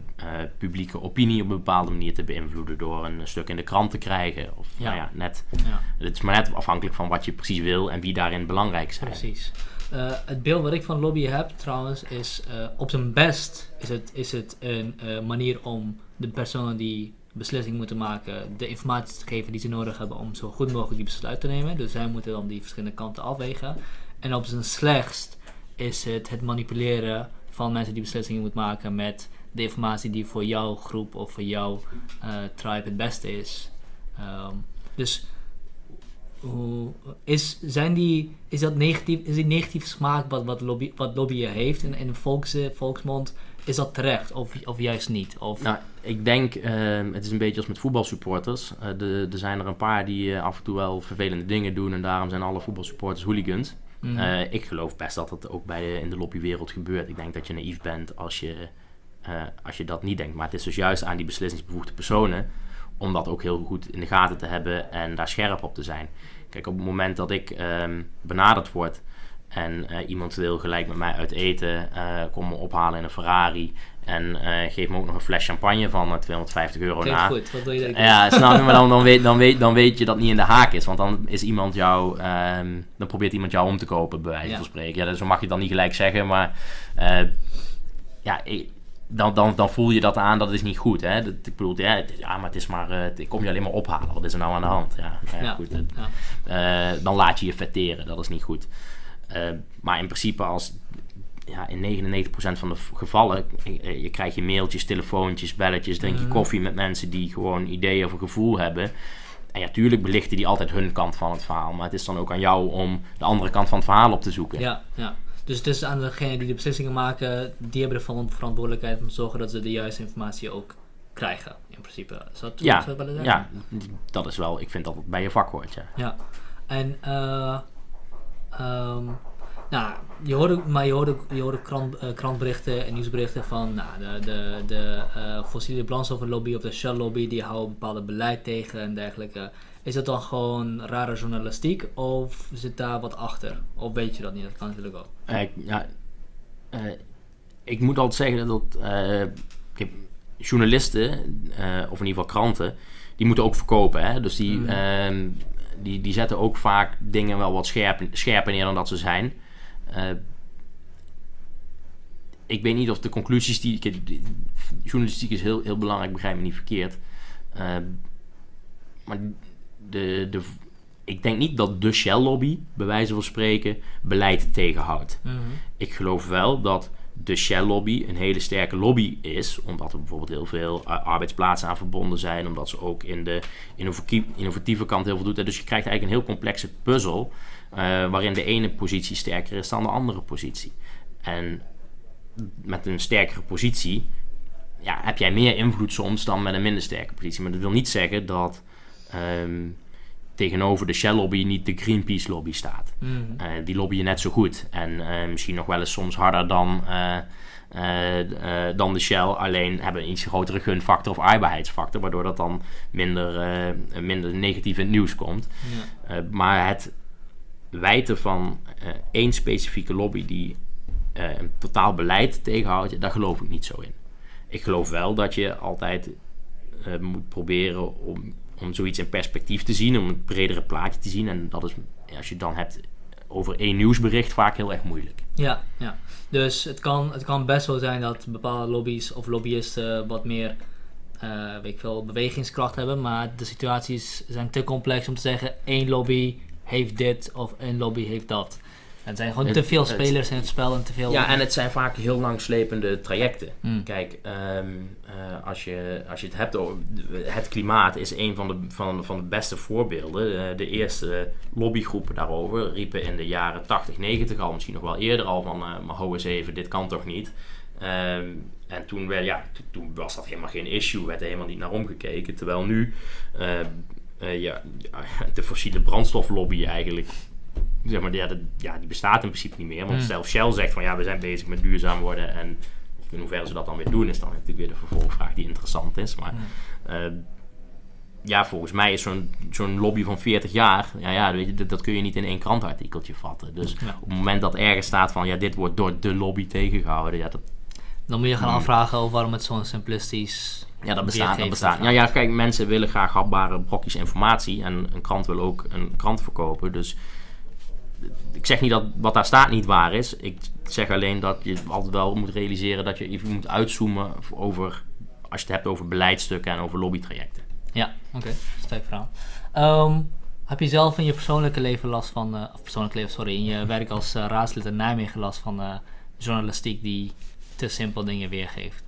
publieke opinie op een bepaalde manier te beïnvloeden door een stuk in de krant te krijgen. Of Ja. nou ja, net. Ja, Het is maar net afhankelijk van wat je precies wil en wie daarin belangrijk zijn. precies. Eh, het beeld wat ik van lobby heb trouwens is eh, op zijn best is het, is het een eh, manier om de personen die beslissing moeten maken de informatie te geven die ze nodig hebben om zo goed mogelijk die besluit te nemen. Dus zij moeten dan die verschillende kanten afwegen. En op zijn slechtst is het het manipuleren van mensen die beslissingen moeten maken met de informatie die voor jouw groep of voor jouw tribe het beste is. Ehm, dus hoe, is, zijn die, is, dat negatief, is die negatieve smaak wat, wat, lobby, wat lobbyen heeft in, in de volks, volksmond, is dat terecht of, of juist niet? Of, Nou, ik denk, ehm, het is een beetje als met voetbalsupporters. Eh, er zijn er een paar die eh, af en toe wel vervelende dingen doen en daarom zijn alle voetbalsupporters hooligans. Mhm. Eh, ik geloof best dat dat ook bij de, in de lobbywereld gebeurt. Ik denk dat je naïef bent als je, als je dat niet denkt. Maar het is dus juist aan die beslissingsbevoegde personen om dat ook heel goed in de gaten te hebben en daar scherp op te zijn. Kijk, op het moment dat ik ehm, benaderd word en eh, iemand wil gelijk met mij uit eten, eh kom me ophalen in een Ferrari en eh geef me ook nog een fles champagne van eh, 250 euro Klinkt na. goed, wat wil je Ja, snap je, maar dan, dan, weet, dan, weet, dan weet je dat niet in de haak is. Want dan is iemand jou, ehm, dan probeert iemand jou om te kopen, bij wijze Ja. van spreken. Ja, dus zo mag je dan niet gelijk zeggen, maar ja, ik- dan, dan, dan voel je dat aan, dat is niet goed. Hè? Dat, ik bedoel, ja, het is- ja, maar het is maar, eh, ik kom je alleen maar ophalen. Wat is er nou aan de hand? Ja, nou ja, Ja. goed. Ja. eh, dan laat je je vetteren, dat is niet goed. Eh, maar in principe als ja, in 99% van de gevallen eh, je krijgt je mailtjes, telefoontjes, belletjes, drink je Mhm. koffie met mensen die gewoon ideeën of een gevoel hebben. En ja, tuurlijk belichten die altijd hun kant van het verhaal, maar het is dan ook aan jou om de andere kant van het verhaal op te zoeken. Ja, ja. Dus het is aan degene die de beslissingen maken, die hebben de ver- verantwoordelijkheid om te zorgen dat ze de juiste informatie ook krijgen, in principe. Is dat Ja, ik willen zeggen? Ja, dat is wel, ik vind dat bij je vak hoort, ja. Ja, en eh, ehm, nou, je hoorde, maar je hoorde, je hoorde krant, eh, krantberichten en nieuwsberichten van nou, de, de, de eh, fossiele brandstoffenlobby of de Shell lobby, die houden bepaald beleid tegen en dergelijke. Is dat dan gewoon rare journalistiek of zit daar wat achter? Of weet je dat niet? Dat kan natuurlijk ook. Eh, ja, eh, ik moet altijd zeggen dat eh, journalisten, of in ieder geval kranten, die moeten ook verkopen. Hè? Dus die, Mhm. ehm, die, die zetten ook vaak dingen wel wat scherp, scherper neer dan dat ze zijn. Ik weet niet of de conclusies die... ik- die- Journalistiek is heel, heel belangrijk, begrijp me niet verkeerd. Maar de, de, ik denk niet dat de Shell-lobby, bij wijze van spreken, beleid tegenhoudt. Mhm. Ik geloof wel dat de Shell-lobby een hele sterke lobby is, omdat er bijvoorbeeld heel veel uh, arbeidsplaatsen aan verbonden zijn, omdat ze ook in de innovatieve, kant heel veel doet. Dus je krijgt eigenlijk een heel complexe puzzel, uh, waarin de ene positie sterker is dan de andere positie. En met een sterkere positie ja, heb jij meer invloed soms dan met een minder sterke positie. Maar dat wil niet zeggen dat um, tegenover de Shell-lobby niet de Greenpeace-lobby staat. Mm. Uh, die lobbyen net zo goed. En uh, misschien nog wel eens soms harder dan, uh, dan de Shell. Alleen hebben een iets grotere gunfactor of aardbaarheidsfactor. Waardoor dat dan minder, minder negatief in het nieuws komt. Ja. maar het wijten van één specifieke lobby die een totaal beleid tegenhoudt, daar geloof ik niet zo in. Ik geloof wel dat je altijd moet proberen om om zoiets in perspectief te zien, om een bredere plaatje te zien. En dat is, als je het dan hebt over één nieuwsbericht, vaak heel erg moeilijk. Ja, ja. dus het kan, het kan best wel zijn dat bepaalde lobby's of lobbyisten wat meer uh, weet ik veel, bewegingskracht hebben. Maar de situaties zijn te complex om te zeggen één lobby heeft dit of één lobby heeft dat. Het zijn gewoon Het- te veel het- spelers in het spel en te veel... Ja, en het zijn vaak heel langslepende trajecten. Hmm. Kijk, ehm, eh, als, je, als je het hebt over het klimaat is een van de, van, van de beste voorbeelden. Eh, de eerste lobbygroepen daarover riepen in de jaren 80, 90 al, misschien nog wel eerder al van, eh maar hou eens even, dit kan toch niet. Ehm, en toen, werd, ja, to- toen was dat helemaal geen issue, werd er helemaal niet naar omgekeken. Terwijl nu ja, de fossiele brandstoflobby eigenlijk zeg maar, ja, dat, ja, die bestaat in principe niet meer. Want Hmm. zelfs Shell zegt van ja, we zijn bezig met duurzaam worden. En in hoeverre ze dat dan weer doen, is dan natuurlijk weer de vervolgvraag die interessant is. Maar Hmm. eh, ja, volgens mij is zo'n zo'n lobby van 40 jaar, ja, ja weet je, dat, dat kun je niet in één krantartikeltje vatten. Dus Ja. op het moment dat ergens staat van ja, dit wordt door de lobby tegengehouden, ja, dat, Dan moet je gaan Hmm. afvragen over waarom het zo'n simplistisch... ja, dat bestaat. Dat bestaat. Ja, ja, kijk, mensen willen graag hapbare brokjes informatie. En een krant wil ook een krant verkopen. Dus ik zeg niet dat wat daar staat niet waar is. Ik zeg alleen dat je altijd wel moet realiseren dat je even moet uitzoomen over, als je het hebt over beleidsstukken en over lobbytrajecten. Ja, oké. Sterk verhaal. Ehm, heb je zelf in je persoonlijke leven last van, eh, of persoonlijk leven, sorry, in je werk als eh, raadslid in Nijmegen last van eh, journalistiek die te simpel dingen weergeeft?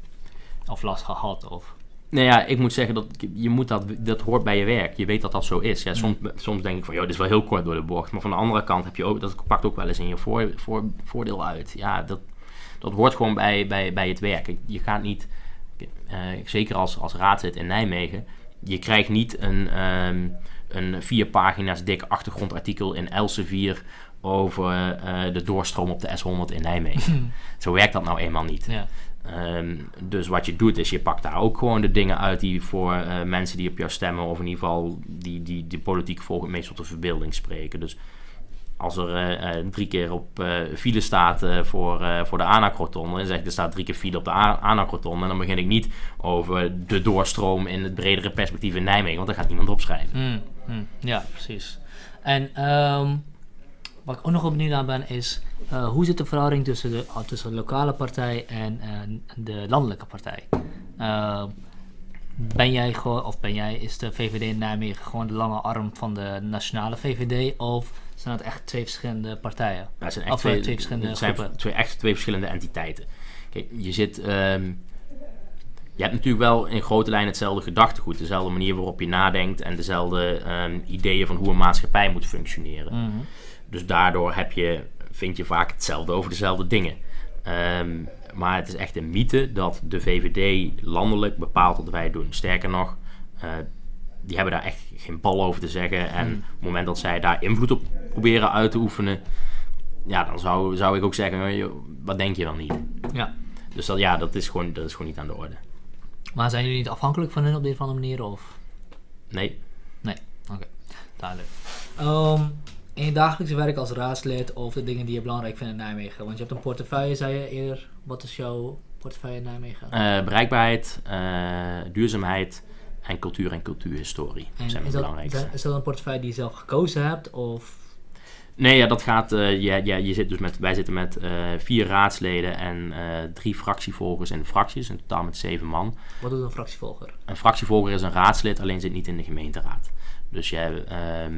Of last gehad? Of... Nou ja, ik moet zeggen dat je moet dat, dat hoort bij je werk. Je weet dat dat zo is. Ja, soms, soms denk ik van, joh, dit is wel heel kort door de bocht. Maar van de andere kant heb je ook, dat pakt ook wel eens in je voor, voor, voordeel uit. Ja, dat, dat hoort gewoon bij, bij, bij het werk. Je gaat niet, eh, zeker als, als raadslid in Nijmegen, je krijgt niet een, ehm, een vier pagina's dik achtergrondartikel in Elsevier over eh, de doorstroom op de S100 in Nijmegen. Zo werkt dat nou eenmaal niet. Ja. Ehm, dus wat je doet is je pakt daar ook gewoon de dingen uit die voor eh, mensen die op jou stemmen, of in ieder geval die, die, die politiek volgen, het meest tot de verbeelding spreken. Dus als er eh, eh, drie keer op eh, file staat voor, voor de anacroton, en zeg ik er staat drie keer file op de anacroton, en dan begin ik niet over de doorstroom in het bredere perspectief in Nijmegen, want daar gaat niemand opschrijven. Mm, ja, precies. En ehm, wat ik ook nog wel benieuwd naar ben is, eh, hoe zit de verhouding tussen de, ah, tussen de lokale partij en de landelijke partij? Eh, ben jij gewoon, of ben jij, is de VVD in Nijmegen gewoon de lange arm van de nationale VVD? Of zijn het echt twee verschillende partijen? Ja, het zijn echt Of, eh, twee, twee verschillende het zijn groepen. twee, echt twee verschillende entiteiten. Kijk, je zit... ehm, je hebt natuurlijk wel in grote lijnen hetzelfde gedachtegoed. Dezelfde manier waarop je nadenkt en dezelfde ehm, ideeën van hoe een maatschappij moet functioneren. Mhm. Dus daardoor heb je, vind je vaak hetzelfde over dezelfde dingen. Ehm, maar het is echt een mythe dat de VVD landelijk bepaalt wat wij doen. Sterker nog, eh, die hebben daar echt geen bal over te zeggen. En Hmm. op het moment dat zij daar invloed op proberen uit te oefenen, ja, dan zou, zou ik ook zeggen, joh, wat denk je dan niet? Ja. Dus dat, ja, dat is, gewoon, dat is gewoon niet aan de orde. Maar zijn jullie niet afhankelijk van hun op de een of andere manier? Of? Nee. Nee, oké, duidelijk. Ehm, in je dagelijkse werk als raadslid of de dingen die je belangrijk vindt in Nijmegen? Want je hebt een portefeuille, zei je eerder. Wat is jouw portefeuille in Nijmegen? Eh, bereikbaarheid, eh, duurzaamheid en cultuur en cultuurhistorie En zijn is, belangrijkste. is dat een portefeuille die je zelf gekozen hebt? Of Nee, ja, dat gaat. eh, je, je, je zit dus met, wij zitten met vier raadsleden en drie fractievolgers in de fracties, in totaal met zeven man. Wat doet een fractievolger? Een fractievolger is een raadslid, alleen zit niet in de gemeenteraad. Dus je, ehm,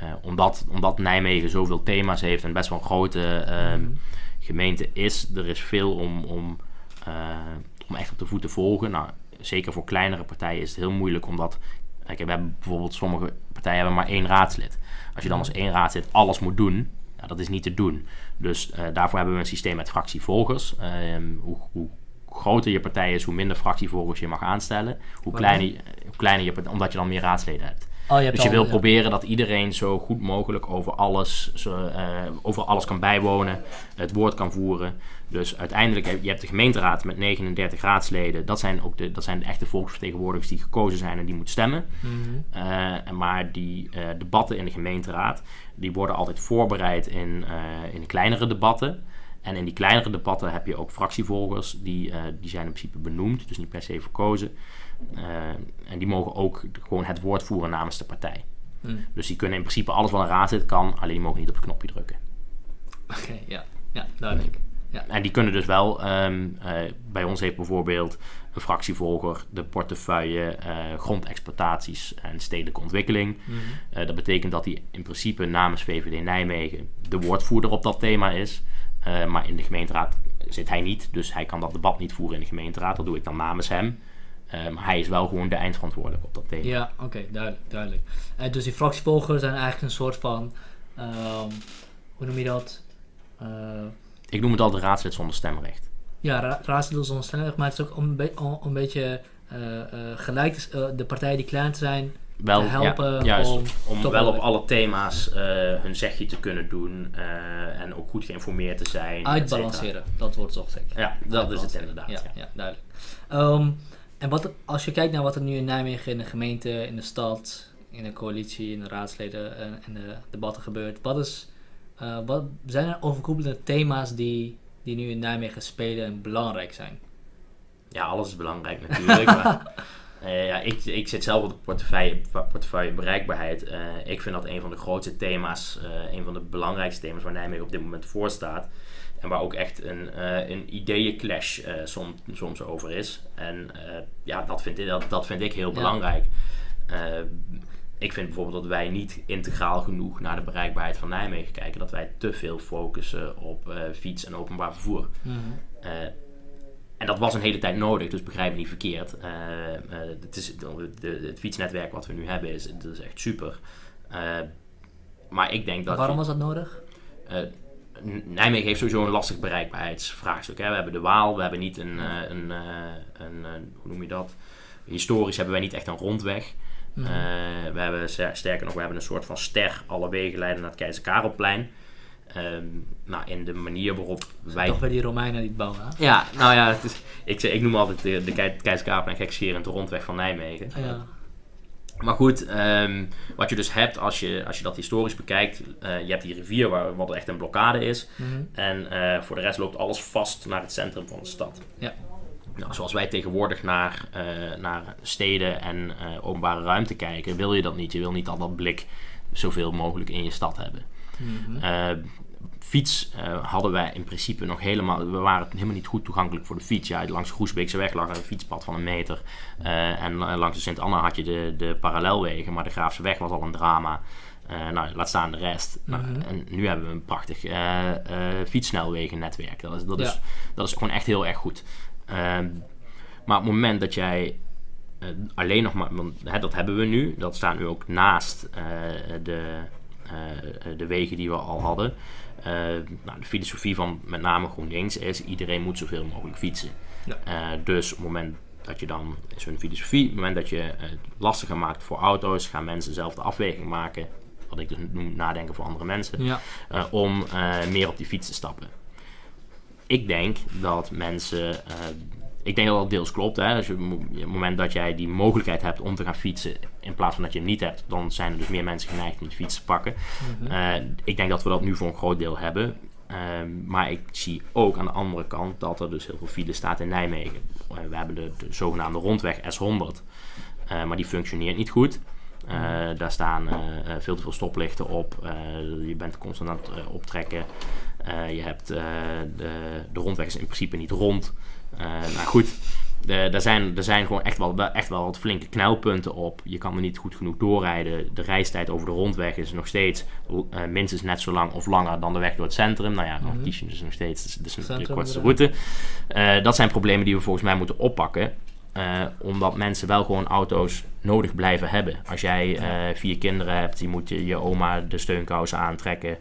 eh, omdat, omdat Nijmegen zoveel thema's heeft en best wel een grote ehm, Mhm. gemeente is, er is veel om, om, eh, om echt op de voet te volgen. Nou, zeker voor kleinere partijen is het heel moeilijk omdat. Kijk, we hebben bijvoorbeeld sommige partijen hebben maar één raadslid. Als je dan als één raadslid alles moet doen, ja, dat is niet te doen. Dus eh, daarvoor hebben we een systeem met fractievolgers. Ehm, hoe, hoe groter je partij is, hoe minder fractievolgers je mag aanstellen. Hoe kleiner, hoe kleiner je partij, omdat je dan meer raadsleden hebt. Oh, je Dus je wil ja. proberen dat iedereen zo goed mogelijk over alles, zo, eh, over alles kan bijwonen, het woord kan voeren. Dus uiteindelijk heb je hebt de gemeenteraad met 39 raadsleden. Dat zijn ook de, dat zijn de echte volksvertegenwoordigers die gekozen zijn en die moeten stemmen. Mhm. Eh, maar die eh, debatten in de gemeenteraad, die worden altijd voorbereid in, in kleinere debatten. En in die kleinere debatten heb je ook fractievolgers, die, die zijn in principe benoemd, dus niet per se verkozen. Eh, en die mogen ook gewoon het woord voeren namens de partij. Mhm. Dus die kunnen in principe alles wat een raadslid kan, alleen die mogen niet op het knopje drukken. Oké, ja. Ja, duidelijk. En die kunnen dus wel, ehm, eh, bij ons heeft bijvoorbeeld een fractievolger de portefeuille eh, grondexploitaties en stedelijke ontwikkeling. Eh, dat betekent dat hij in principe namens VVD Nijmegen de woordvoerder op dat thema is. Maar in de gemeenteraad zit hij niet, dus hij kan dat debat niet voeren in de gemeenteraad. Dat doe ik dan namens hem. Eh, maar hij is wel gewoon de eindverantwoordelijk op dat thema. Ja, oké, duidelijk. duidelijk. Eh, dus die fractievolgers zijn eigenlijk een soort van, ehm, hoe noem je dat? Eh, Ik noem het altijd raadslid zonder stemrecht. ja, ra raadsleden zonder stemrecht, maar het is ook om, een be- om, een beetje eh, eh, gelijk eh, de partijen die klein zijn. Wel, Te helpen ja, juist, om om, toch wel op alle thema's eh, hun zegje te kunnen doen eh, en ook goed geïnformeerd te zijn. Uitbalanceren, dat wordt zocht ik. Ja, dat is het inderdaad. Ja, ja. ja. duidelijk. Ehm, en wat, als je kijkt naar wat er nu in Nijmegen, in de gemeente, in de stad, in de coalitie, in de raadsleden en in de debatten gebeurt, wat, is, eh, wat zijn er overkoepelende thema's die, die nu in Nijmegen spelen en belangrijk zijn? Ja, alles is belangrijk natuurlijk. maar, eh, ja, ik, ik zit zelf op de portefeuille, portefeuille bereikbaarheid. Eh, ik vind dat een van de grootste thema's, eh, een van de belangrijkste thema's waar Nijmegen op dit moment voor staat. En waar ook echt een, eh, een ideeënclash eh soms, soms over is. En eh, ja, dat vind, ik, dat, dat vind ik heel Ja. belangrijk. Ik vind bijvoorbeeld dat wij niet integraal genoeg naar de bereikbaarheid van Nijmegen kijken. Dat wij te veel focussen op fiets en openbaar vervoer. Eh, en dat was een hele tijd nodig, dus begrijp me niet verkeerd. Het, is, de, de- het fietsnetwerk wat we nu hebben is, dat is echt super. Maar ik denk dat... Waarom was dat nodig? Nijmegen heeft sowieso een lastig bereikbaarheidsvraagstuk. Hè. We hebben de Waal, we hebben niet een, eh, een, eh, een, eh, hoe noem je dat? Historisch hebben wij niet echt een rondweg. Eh, we hebben ster- sterker nog, we hebben een soort van ster. Alle wegen leiden naar het Keizer Karelplein. Ehm, nou, in de manier waarop wij Toch weer die Romeinen die het bouwen, hè? ja, nou ja, het is, ik, ik noem altijd de, de Kei- Keizer Karelplein gekscherend de rondweg van Nijmegen. Ja. Maar goed, ehm, wat je dus hebt als je, als je dat historisch bekijkt, eh, je hebt die rivier waar, wat echt een blokkade is. Mhm. En eh, voor de rest loopt alles vast naar het centrum van de stad. Ja. Nou, zoals wij tegenwoordig naar, eh, naar steden en openbare ruimte kijken, wil je dat niet. Je wil niet al dat blik zoveel mogelijk in je stad hebben. Mhm. Eh, fiets eh, hadden wij in principe nog helemaal... We waren helemaal niet goed toegankelijk voor de fiets. Ja, langs de Groesbeekse weg lag er een fietspad van een meter. Eh, en eh, langs de Sint-Anna had je de, de parallelwegen. Maar de Graafse weg was al een drama. Eh, nou, laat staan de rest. Nou, Mhm. en nu hebben we een prachtig fietssnelwegennetwerk. Dat is, dat, is, dat is gewoon echt heel erg goed. Ehm, maar op het moment dat jij alleen nog maar... Want, hè, dat hebben we nu. Dat staat nu ook naast de, de wegen die we al hadden. Eh, nou, de filosofie van met name GroenLinks is... iedereen moet zoveel mogelijk fietsen. Ja. Eh, dus op het moment dat je dan... is hun filosofie. Op het moment dat je het lastiger maakt voor auto's... gaan mensen zelf de afweging maken... wat ik dus noem nadenken voor andere mensen... Ja. eh, om eh, meer op die fiets te stappen. Ik denk dat mensen. eh, ik denk dat dat deels klopt. Hè. Als je, op het moment dat jij die mogelijkheid hebt om te gaan fietsen, in plaats van dat je hem niet hebt, dan zijn er dus meer mensen geneigd om de fiets te pakken. Mhm. Eh, ik denk dat we dat nu voor een groot deel hebben. Ehm, maar ik zie ook aan de andere kant dat er dus heel veel file staat in Nijmegen. Eh, we hebben de, de zogenaamde rondweg S100, eh, maar die functioneert niet goed. Eh, daar staan veel te veel stoplichten op. Je bent constant aan het optrekken. Je hebt de, de rondweg is in principe niet rond. Eh nou goed, er, zijn, er zijn gewoon echt wel, echt wel wat flinke knelpunten op. Je kan er niet goed genoeg doorrijden. De reistijd over de rondweg is nog steeds eh, minstens net zo lang of langer dan de weg door het centrum. Nou ja, dan Mhm. kies je dus nog steeds dus, dus de kortste route. Dat zijn problemen die we volgens mij moeten oppakken. eh, omdat mensen wel gewoon auto's nodig blijven hebben. Als jij vier kinderen hebt, die moet je je oma de steunkousen aantrekken.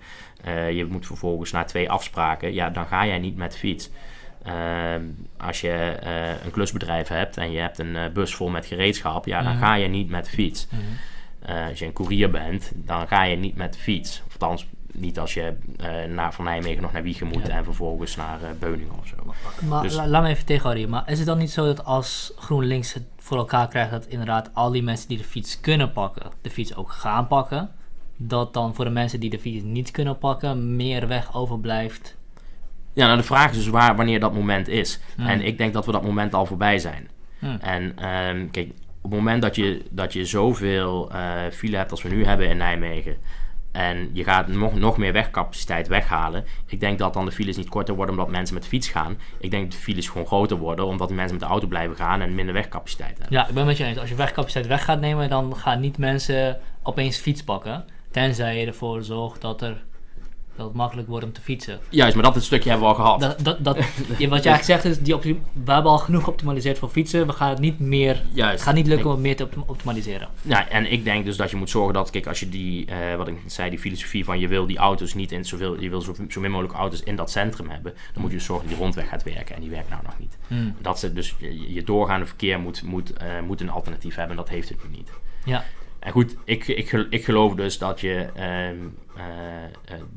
je moet vervolgens naar twee afspraken. Ja, dan ga jij niet met fiets. Ehm, als je eh, een klusbedrijf hebt en je hebt een eh, bus vol met gereedschap, ja, dan Mhm. ga je niet met de fiets. Mhm. Eh, als je een koerier bent, dan ga je niet met de fiets. Of althans, niet als je eh, naar, van Nijmegen nog naar Wiegen moet Ja. en vervolgens naar Beuningen of zo. Maar Dus- la- laat me even tegenhouden. hier. Maar is het dan niet zo dat als GroenLinks het voor elkaar krijgt dat inderdaad al die mensen die de fiets kunnen pakken, de fiets ook gaan pakken? Dat dan voor de mensen die de fiets niet kunnen pakken, meer weg overblijft? Ja, nou de vraag is dus waar, wanneer dat moment is. Hmm. En ik denk dat we dat moment al voorbij zijn. Hmm. En ehm, kijk, op het moment dat je, dat je zoveel eh file hebt als we nu hebben in Nijmegen... en je gaat nog, nog meer wegcapaciteit weghalen... ik denk dat dan de files niet korter worden omdat mensen met de fiets gaan. Ik denk dat de files gewoon groter worden... omdat mensen met de auto blijven gaan en minder wegcapaciteit hebben. Ja, ik ben met je eens. Als je wegcapaciteit weg gaat nemen, dan gaan niet mensen opeens fiets pakken. Tenzij je ervoor zorgt dat, er, dat het makkelijk wordt om te fietsen. Juist, maar dat het stukje hebben we al gehad. Dat, dat, wat je eigenlijk zegt is, die we hebben al genoeg geoptimaliseerd voor fietsen. We gaan het niet meer... Juist. Gaat niet lukken om meer te optim- optimaliseren. Ja, en ik denk dus dat je moet zorgen dat, kijk, als je die, eh, wat ik zei, die filosofie van je wil die auto's niet in zoveel, je wil zo, zo min mogelijk auto's in dat centrum hebben, dan moet je dus zorgen dat die rondweg gaat werken en die werkt nou nog niet. Hmm. Dat ze dus je, je doorgaande verkeer moet, moet, eh, moet een alternatief hebben en dat heeft het nu niet. Ja. En goed, ik, ik, ik geloof dus dat je eh, eh,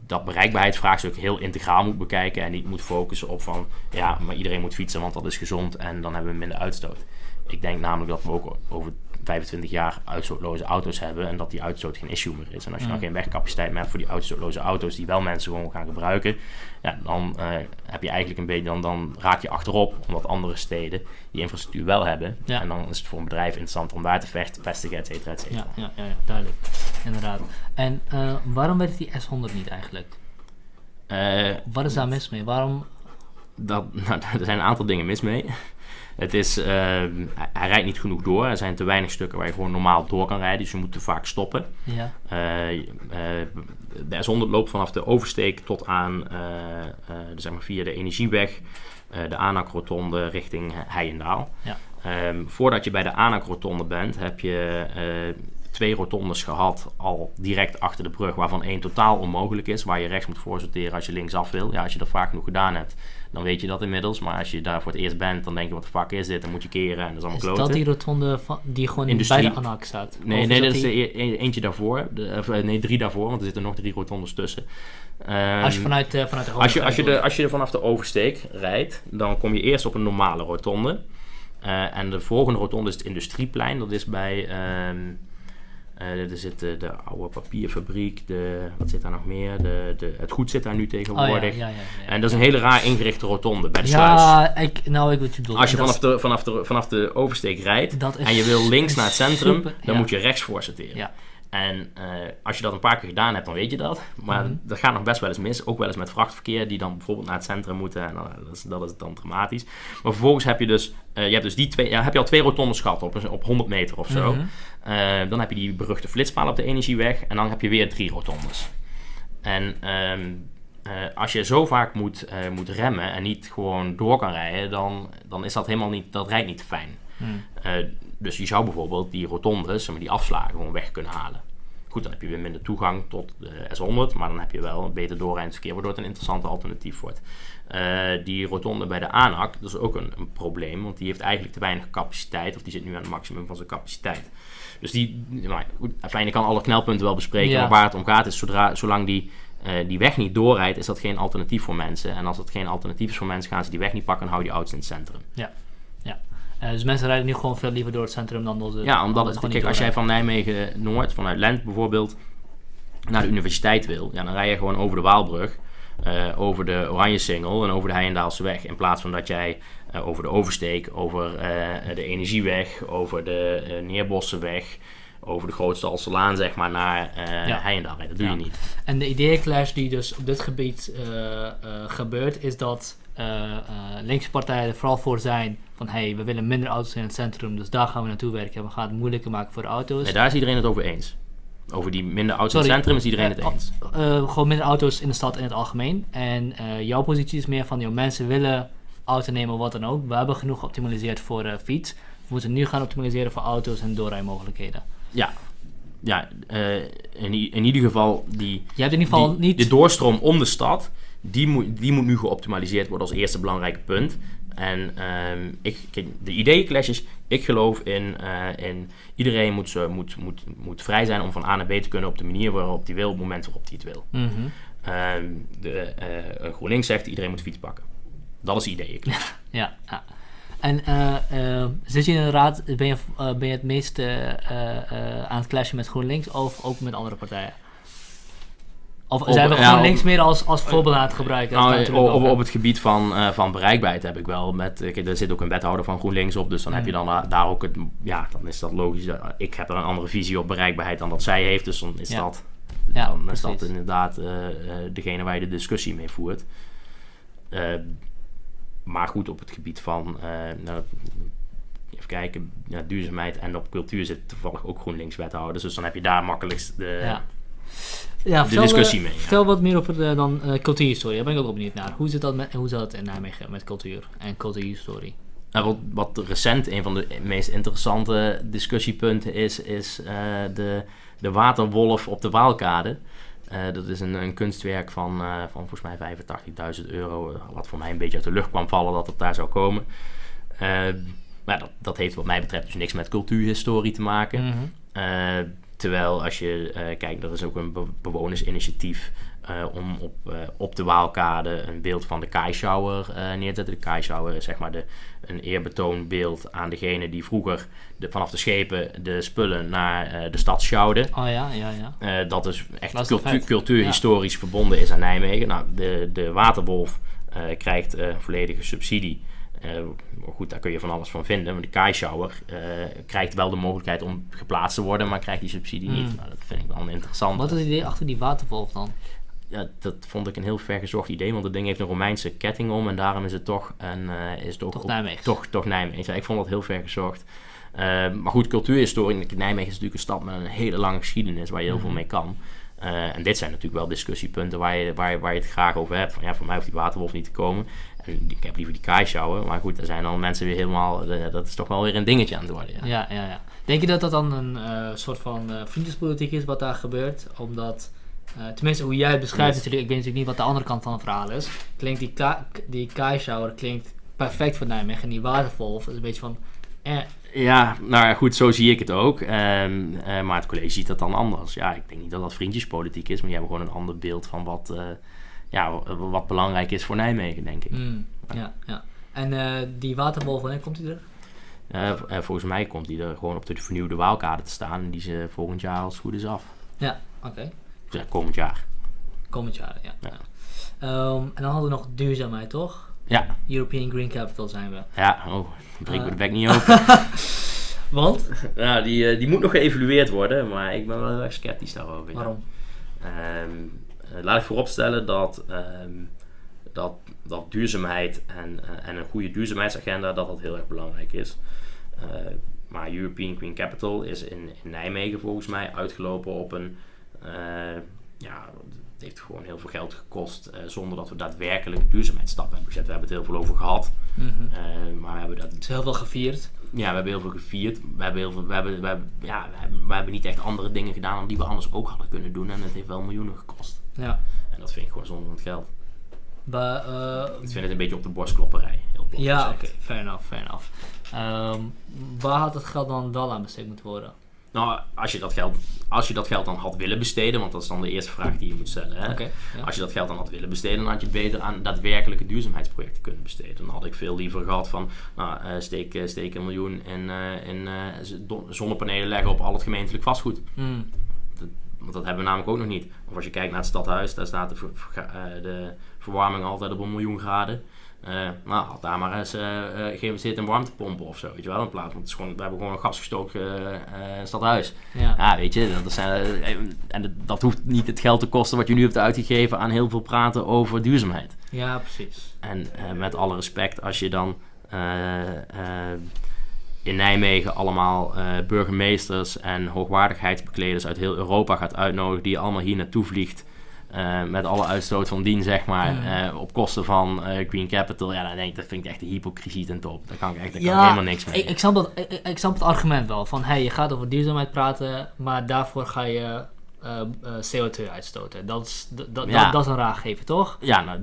dat bereikbaarheidsvraagstuk heel integraal moet bekijken en niet moet focussen op van ja, maar iedereen moet fietsen, want dat is gezond en dan hebben we minder uitstoot. Ik denk namelijk dat we ook over 25 jaar uitstootloze auto's hebben en dat die uitstoot geen issue meer is. En als je dan Mm. geen wegcapaciteit meer hebt voor die uitstootloze auto's die wel mensen gewoon gaan gebruiken, ja, dan eh, heb je eigenlijk een beetje, dan, dan raak je achterop omdat andere steden die infrastructuur wel hebben. Ja. En dan is het voor een bedrijf interessant om daar te vecht- vestigen, et cetera, et cetera. Ja, ja, ja, ja, duidelijk. Inderdaad. En eh, waarom werkt die S100 niet eigenlijk? Eh, Wat is daar mis mee? Waarom... dat, nou, er zijn een aantal dingen mis mee. Het is, eh, hij, rijdt niet genoeg door. Er zijn te weinig stukken waar je gewoon normaal door kan rijden. Dus je moet te vaak stoppen. Ja. Eh, eh, de S100 loopt vanaf de oversteek tot aan, eh, eh, zeg maar via de Energieweg, de Anak-rotonde richting Heijendaal. Ja. Ehm, voordat je bij de Anak-rotonde bent, heb je twee rotondes gehad al direct achter de brug, waarvan één totaal onmogelijk is, waar je rechts moet voorsorteren als je linksaf wil. Ja, als je dat vaak genoeg gedaan hebt, dan weet je dat inmiddels. Maar als je daar voor het eerst bent, dan denk je, wat de fuck is dit? Dan moet je keren en dat is allemaal Is kloten. dat die rotonde van, die gewoon Industrie. bij de ANAC staat? Nee, Of nee, dat is die- e- e- eentje daarvoor. De, of, eh, nee, drie daarvoor, want er zitten nog drie rotondes tussen. Ehm, Als je vanuit, eh, vanuit de als je, als, je de, als je er vanaf de oversteek rijdt, dan kom je eerst op een normale rotonde. Eh, en de volgende rotonde is het Industrieplein. Dat is bij. ehm, eh, er zit de, de oude papierfabriek. De, wat zit daar nog meer? De, de, het goed zit daar nu Oh, ja, tegenwoordig. ja, ja, ja. En dat is een hele raar ingerichte rotonde bij de sluis. Ja, ik, nou, ik weet je bedoelt. Als je vanaf de, vanaf, de, vanaf de oversteek rijdt en je wil links naar het centrum, super, dan moet je rechts voor sorteren. En eh, als je dat een paar keer gedaan hebt, dan weet je dat. Maar Mhm. dat gaat nog best wel eens mis. Ook wel eens met vrachtverkeer die dan bijvoorbeeld naar het centrum moeten. En dan, dat, is, dat is dan dramatisch. Maar vervolgens heb je dus, eh, je hebt dus die twee, ja, heb je al twee rotondes gehad op, op 100 meter of zo. Mhm. Eh, dan heb je die beruchte flitspaal op de energieweg. En dan heb je weer drie rotondes. En ehm, eh, als je zo vaak moet, eh, moet remmen en niet gewoon door kan rijden, dan, dan is dat helemaal niet, dat rijdt niet fijn. Hmm. Dus je zou bijvoorbeeld die rotondes, die afslagen, gewoon weg kunnen halen. Goed, dan heb je weer minder toegang tot de S100, maar dan heb je wel een beter doorrijdend verkeer, waardoor het een interessante alternatief wordt. Die rotonde bij de ANAC, dat is ook een, een probleem, want die heeft eigenlijk te weinig capaciteit, of die zit nu aan het maximum van zijn capaciteit. Dus die, maar ik kan alle knelpunten wel bespreken, Ja. maar waar het om gaat is, zodra, zolang die, eh, die weg niet doorrijdt, is dat geen alternatief voor mensen. En als dat geen alternatief is voor mensen, gaan ze die weg niet pakken en houden die auto's in het centrum. Eh, dus mensen rijden nu gewoon veel liever door het centrum dan door de... Ja, omdat het kijk, als jij van Nijmegen Noord, vanuit Lent bijvoorbeeld, naar de universiteit wil, ja, dan rij je gewoon over de Waalbrug, eh, over de Oranjesingel en over de Heijendaalse weg. In plaats van dat jij over de Oversteek, over eh, de Energieweg, over de eh Neerbossenweg, over de grootste Alselaan, zeg maar, naar eh Ja. Heijendal rijden. Dat doe Ja. je niet. En de ideeënclash die dus op dit gebied eh, eh, gebeurt, is dat eh, eh, linkse partijen er vooral voor zijn van hey, we willen minder auto's in het centrum, dus daar gaan we naartoe werken. We gaan het moeilijker maken voor de auto's. Nee, daar is iedereen het over eens. Over die minder auto's in het centrum is iedereen het Eh, eens. Eh, gewoon minder auto's in de stad in het algemeen. En eh, jouw positie is meer van, joh, mensen willen auto nemen, wat dan ook. We hebben genoeg geoptimaliseerd voor eh, fiets. We moeten nu gaan optimaliseren voor auto's en doorrijmogelijkheden. Ja, ja eh, in, in ieder geval die, Je hebt in ieder geval die- niet... de doorstroom om de stad, die moet, die moet nu geoptimaliseerd worden als eerste belangrijke punt. En ehm, ik, de ideeënclash is, ik geloof in, eh, in iedereen moet, zo- moet, moet, moet vrij zijn om van A naar B te kunnen op de manier waarop hij wil, op het moment waarop hij het wil. Mhm. Ehm, de, eh, GroenLinks zegt iedereen moet fiets pakken. Dat is de ideeënclash. Ja, ja. En eh, eh, zit je in de raad, ben je, eh, ben je het meest aan het clashen met GroenLinks of ook met andere partijen? Of Op- zijn we ja, GroenLinks meer als, als voorbeeld aan het gebruiken? Nou, op, het gebied van, van bereikbaarheid heb ik wel met. Kijk, er zit ook een wethouder van GroenLinks op, dus dan heb je dan da- daar ook het. Ja, dan is dat logisch. Ik heb er een andere visie op bereikbaarheid dan dat zij heeft, dus dan is Ja. dat. Ja, dan is dat inderdaad degene waar je de discussie mee voert. Eh, maar goed, op het gebied van. eh, nou, even kijken, ja, duurzaamheid en op cultuur zit toevallig ook GroenLinks wethouders, dus dan heb je daar makkelijkst de. Ja. Ja, de vertel, discussie eh, mee. Vertel wat meer over de, dan eh, cultuurhistorie. Daar ben ik ook benieuwd naar. Hoe zit dat, met, hoe zit dat in Nijmegen met cultuur en cultuurhistorie? Nou, wat, wat recent een van de meest interessante discussiepunten is, is eh, de, de waterwolf op de Waalkade. Eh, dat is een, een kunstwerk van, eh, van volgens mij 85.000 euro, wat voor mij een beetje uit de lucht kwam vallen dat het daar zou komen. Eh, maar dat, dat heeft wat mij betreft dus niks met cultuurhistorie te maken. Mhm. Terwijl als je kijkt, er is ook een be- bewonersinitiatief om op, eh, op de Waalkade een beeld van de Kaischauer eh neer te zetten. De Kaischauer is zeg maar de, een eerbetoonbeeld aan degene die vroeger de, vanaf de schepen de spullen naar eh, de stad sjouwden. Oh ja, ja, ja. Eh, dat dus echt Dat is cultuurhistorisch verbonden is aan Nijmegen. Nou, de, de Waterwolf eh, krijgt eh, volledige subsidie. Eh, goed, daar kun je van alles van vinden. Maar de Kaischauer eh krijgt wel de mogelijkheid om geplaatst te worden, maar krijgt die subsidie niet. Hmm. Nou, dat vind ik wel interessant. Wat is het idee achter die waterwolf dan? Ja, dat vond ik een heel vergezocht idee, want het ding heeft een Romeinse ketting om en daarom is het toch, een, eh, is het ook Toch op- Nijmegen? toch, toch Nijmegen. Ja, ik vond dat heel vergezocht. Eh, maar goed, cultuurhistorie. Nijmegen is natuurlijk een stad met een hele lange geschiedenis waar je heel veel Mhm. mee kan. Eh, en dit zijn natuurlijk wel discussiepunten waar je, waar, waar je het graag over hebt. Van ja, voor mij hoeft die waterwolf niet te komen. En ik heb liever die kaaisjouwen. Maar goed, er zijn dan mensen weer helemaal. dat is toch wel weer een dingetje aan het worden. Ja. Ja, ja, ja. Denk je dat dat dan een soort van vriendjespolitiek is wat daar gebeurt? Omdat, eh, tenminste hoe jij het beschrijft natuurlijk, ik weet natuurlijk niet wat de andere kant van het verhaal is. Klinkt die, ka die klinkt perfect voor Nijmegen en die waterwolf is een beetje van, eh, Ja, nou ja, goed, zo zie ik het ook. Ehm, eh, maar het college ziet dat dan anders. Ja, ik denk niet dat dat vriendjespolitiek is, maar die hebben gewoon een ander beeld van wat, eh, ja, wat belangrijk is voor Nijmegen, denk ik. mm, ja, ja. En die waterwolf, wanneer komt die er? Volgens mij komt die er gewoon op de vernieuwde Waalkade te staan en die ze volgend jaar als het goed is af. Ja, oké. Ja, komend jaar. Komend jaar, ja. Ja. Ehm, en dan hadden we nog duurzaamheid, toch? Ja, European Green Capital zijn we. ja, oh, breek me de bek niet open. Want? ja, die, eh, die moet nog geëvalueerd worden, maar ik ben wel heel erg sceptisch daarover. Waarom? Ehm, eh, laat ik vooropstellen dat, ehm, dat, dat duurzaamheid en, eh, en een goede duurzaamheidsagenda dat dat heel erg belangrijk is. Eh, maar European Green Capital is in, in Nijmegen volgens mij uitgelopen op een. Eh, ja, het heeft gewoon heel veel geld gekost eh, zonder dat we daadwerkelijk duurzaamheidsstappen hebben gezet. We hebben het heel veel over gehad, Mhm. eh, maar we hebben dat Het is heel veel gevierd. ja, we hebben heel veel gevierd. We hebben, heel veel, we, hebben, we, hebben, ja, we, hebben, we hebben niet echt andere dingen gedaan dan die we anders ook hadden kunnen doen. En het heeft wel miljoenen gekost. Ja. En dat vind ik gewoon zonder het geld. Ik vind het een beetje op de borstklopperij. Heel ja, oké, fair enough, fair enough. Ehm, waar had het geld dan wel aan besteed moeten worden? Nou, als je, dat geld, als je dat geld dan had willen besteden, want dat is dan de eerste vraag die je moet stellen. Hè? Ja. Als je dat geld dan had willen besteden, dan had je het beter aan daadwerkelijke duurzaamheidsprojecten kunnen besteden. Dan had ik veel liever gehad van, nou, eh, steek, eh, steek een miljoen in, eh, in zonnepanelen leggen op al het gemeentelijk vastgoed. Hmm, Want dat hebben we namelijk ook nog niet. Of als je kijkt naar het stadhuis, daar staat de, ver- de verwarming altijd op een miljoen graden. Eh, nou, had daar maar eens eh eh, geïnvesteerd in warmtepompen of zo, weet je wel, in plaats. Want het is gewoon, we hebben gewoon een gasgestoken eh, stadhuis. Ja. Ja, weet je, dat, zijn, en dat- hoeft niet het geld te kosten wat je nu hebt uitgegeven aan heel veel praten over duurzaamheid. ja, precies. En met alle respect, als je dan in Nijmegen allemaal burgemeesters en hoogwaardigheidsbekleders uit heel Europa gaat uitnodigen, die je allemaal hier naartoe vliegt. Eh, met alle uitstoot van dien, zeg maar, Ja. eh, op kosten van eh, Green Capital. Ja, dan denk ik, dat vind ik echt de hypocrisie ten top. Daar kan ik echt daar kan helemaal niks mee. Ik, ik, snap dat, ik, ik- ik snap het argument wel. Van hey, je gaat over duurzaamheid praten, maar daarvoor ga je eh, eh, CO2 uitstoten. Dat is, dat, dat, Ja. dat is een raargever, toch? Ja, nou,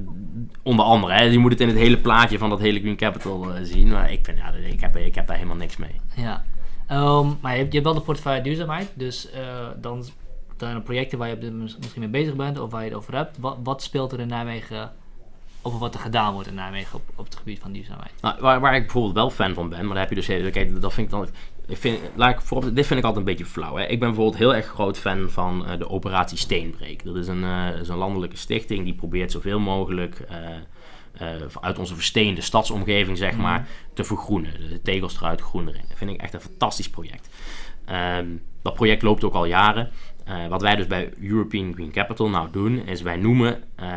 onder andere. Hè. Je moet het in het hele plaatje van dat hele Green Capital zien. Maar ik, vind, ja, ik, heb, ik heb daar helemaal niks mee. Ja. Ehm, maar je hebt, je hebt wel de portefeuille duurzaamheid. Dus dan zijn er projecten waar je op dit moment misschien mee bezig bent of waar je het over hebt. Wat, wat speelt er in Nijmegen over wat er gedaan wordt in Nijmegen op, op het gebied van duurzaamheid? Nou, waar, waar ik bijvoorbeeld wel fan van ben, maar daar heb je dus kijk, dat vind ik dan, ik vind, laat ik voorop, dit vind ik altijd een beetje flauw. Hè. Ik ben bijvoorbeeld heel erg groot fan van eh, de operatie Steenbreek. Dat is een, is een landelijke stichting die probeert zoveel mogelijk eh, uit onze versteende stadsomgeving, zeg maar, te vergroenen. De tegels eruit, groen erin. Dat vind ik echt een fantastisch project. Ehm, dat project loopt ook al jaren. Eh, wat wij dus bij European Green Capital nou doen, is wij noemen eh,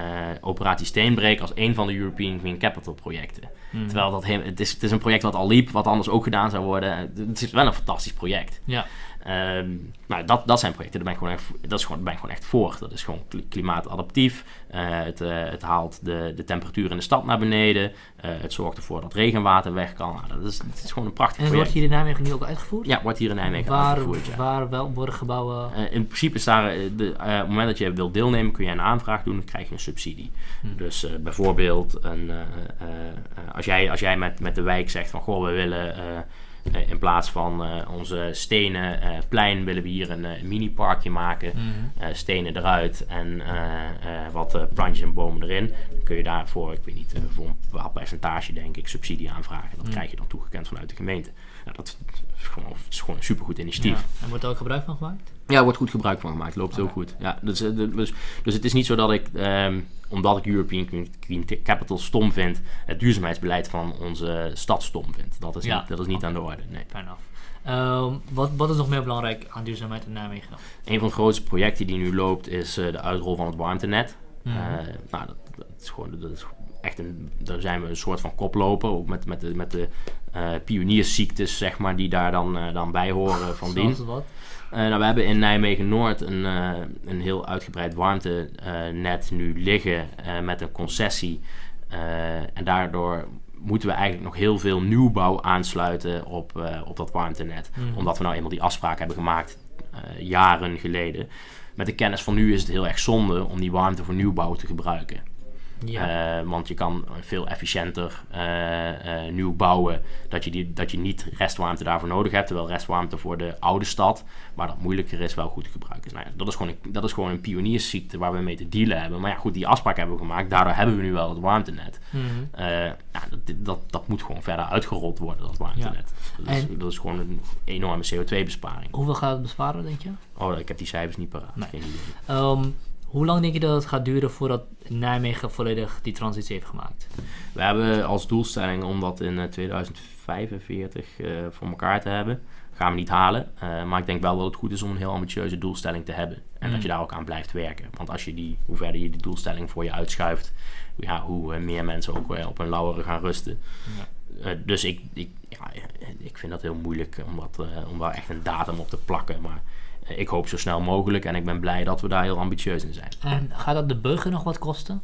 Operatie Steenbreek als een van de European Green Capital projecten. Terwijl dat he- het, is, het is een project wat al liep, wat anders ook gedaan zou worden. Het is wel een fantastisch project. Ja. Ehm, nou, dat, dat zijn projecten, daar ben ik gewoon echt, dat is gewoon, ben ik gewoon echt voor. Dat is gewoon kli- klimaatadaptief. Eh, het, eh, het haalt de, de temperatuur in de stad naar beneden. Eh, het zorgt ervoor dat regenwater weg kan. Nou, dat, is, het is gewoon een prachtig En het wordt project. hier in Nijmegen nu ook uitgevoerd? Ja, wordt hier in Nijmegen waar, uitgevoerd. Ja. waar wel worden gebouwen... In principe is daar, de, op het moment dat je wilt deelnemen, kun je een aanvraag doen, dan krijg je een subsidie. Hm. Dus bijvoorbeeld, een, als jij, als jij met, met de wijk zegt van, goh, we willen in plaats van eh, onze stenen eh, plein, willen we hier een eh, mini-parkje maken. Mhm. Eh, stenen eruit en eh, eh, wat eh, plantjes en bomen erin. Dan kun je daarvoor, ik weet niet, eh, voor een bepaald percentage denk ik, subsidie aanvragen. Dat Mm. krijg je dan toegekend vanuit de gemeente. Nou, dat is gewoon, is gewoon een supergoed initiatief. Ja. En wordt er ook gebruik van gemaakt? Ja, er wordt goed gebruik van gemaakt. Loopt heel goed. Ja, dus, eh, dus, dus het is niet zo dat ik, ehm, omdat ik European Green- Capital stom vind, het duurzaamheidsbeleid van onze stad stom vind. Dat is Ja. niet, dat is niet aan de orde. Nee. Fair enough. Ehm, wat, wat is nog meer belangrijk aan duurzaamheid in Nijmegen? Een van de grootste projecten die nu loopt is eh, de uitrol van het warmtenet. Eh, nou, dat, dat is gewoon, dat is echt een, daar zijn we een soort van koploper, ook met, met de, met de eh, pioniersziektes, zeg maar, die daar dan, dan bij horen van dien. Wat? Eh, nou, we hebben in Nijmegen-Noord een, eh, een heel uitgebreid warmtenet nu liggen eh, met een concessie. En daardoor moeten we eigenlijk nog heel veel nieuwbouw aansluiten op, op dat warmtenet. Mhm. Omdat we nou eenmaal die afspraak hebben gemaakt jaren geleden. Met de kennis van nu is het heel erg zonde om die warmte voor nieuwbouw te gebruiken. Ja. Eh, want je kan veel efficiënter eh, nieuw bouwen. Dat je, die, dat je niet restwarmte daarvoor nodig hebt. Terwijl restwarmte voor de oude stad, waar dat moeilijker is, wel goed te gebruiken is. Nou ja, dat, is gewoon een, dat is gewoon een pioniersziekte waar we mee te dealen hebben. Maar ja, goed, die afspraak hebben we gemaakt. Daardoor hebben we nu wel het warmtenet. Mhm. Ja, dat, dat, dat moet gewoon verder uitgerold worden, dat warmtenet. Dat, is, En- dat is gewoon een enorme CO2-besparing. Hoeveel gaat het besparen, denk je? Oh, ik heb die cijfers niet paraat. Nee. Geen idee. Ehm, hoe lang denk je dat het gaat duren voordat Nijmegen volledig die transitie heeft gemaakt? We hebben als doelstelling om dat in eh, 2045 eh, voor elkaar te hebben. Gaan we niet halen. eh, maar ik denk wel dat het goed is om een heel ambitieuze doelstelling te hebben. En Mm. dat je daar ook aan blijft werken. Want als je die, hoe verder je die doelstelling voor je uitschuift, ja, hoe eh, meer mensen ook op hun lauweren gaan rusten. Eh, dus ik, ik, ja, ik vind dat heel moeilijk om, dat, eh, om daar echt een datum op te plakken. Maar eh, ik hoop zo snel mogelijk en ik ben blij dat we daar heel ambitieus in zijn. En gaat dat de burger nog wat kosten?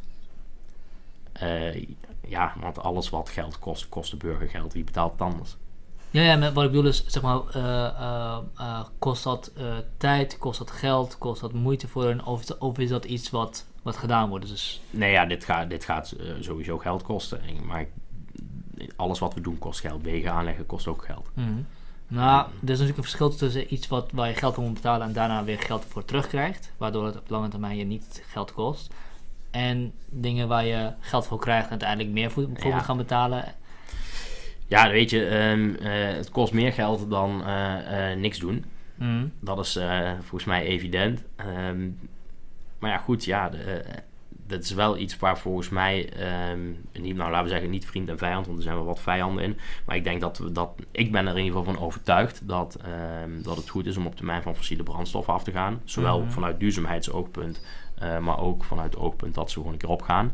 Eh, ja, want alles wat geld kost, kost de burger geld. Wie betaalt het anders? Ja, ja, met, wat ik bedoel is, zeg maar, eh, eh, kost dat tijd, kost dat geld, kost dat moeite voor hen, of, is dat- of is dat iets wat, wat gedaan wordt? Dus, Nee, ja, dit gaat, dit gaat sowieso geld kosten. En- Maar alles wat we doen kost geld. Wegen aanleggen kost ook geld. mhm. Nou, er is natuurlijk een verschil tussen iets wat, waar je geld voor moet betalen en daarna weer geld voor terugkrijgt, waardoor het op lange termijn je niet geld kost. En dingen waar je geld voor krijgt en uiteindelijk meer voor, Ja. moet gaan betalen. Ja, weet je, ehm, eh, het kost meer geld dan eh, eh, niks doen. Mhm. Dat is volgens mij evident. Ehm, maar ja, goed, ja, de, dat is wel iets waar volgens mij, ehm, niet, nou laten we zeggen niet vriend en vijand, want er zijn wel wat vijanden in. Maar ik denk dat, we dat ik ben er in ieder geval van overtuigd dat, ehm, dat het goed is om op termijn van fossiele brandstoffen af te gaan. Zowel Mhm. vanuit duurzaamheidsoogpunt, eh, maar ook vanuit het oogpunt dat ze gewoon een keer opgaan.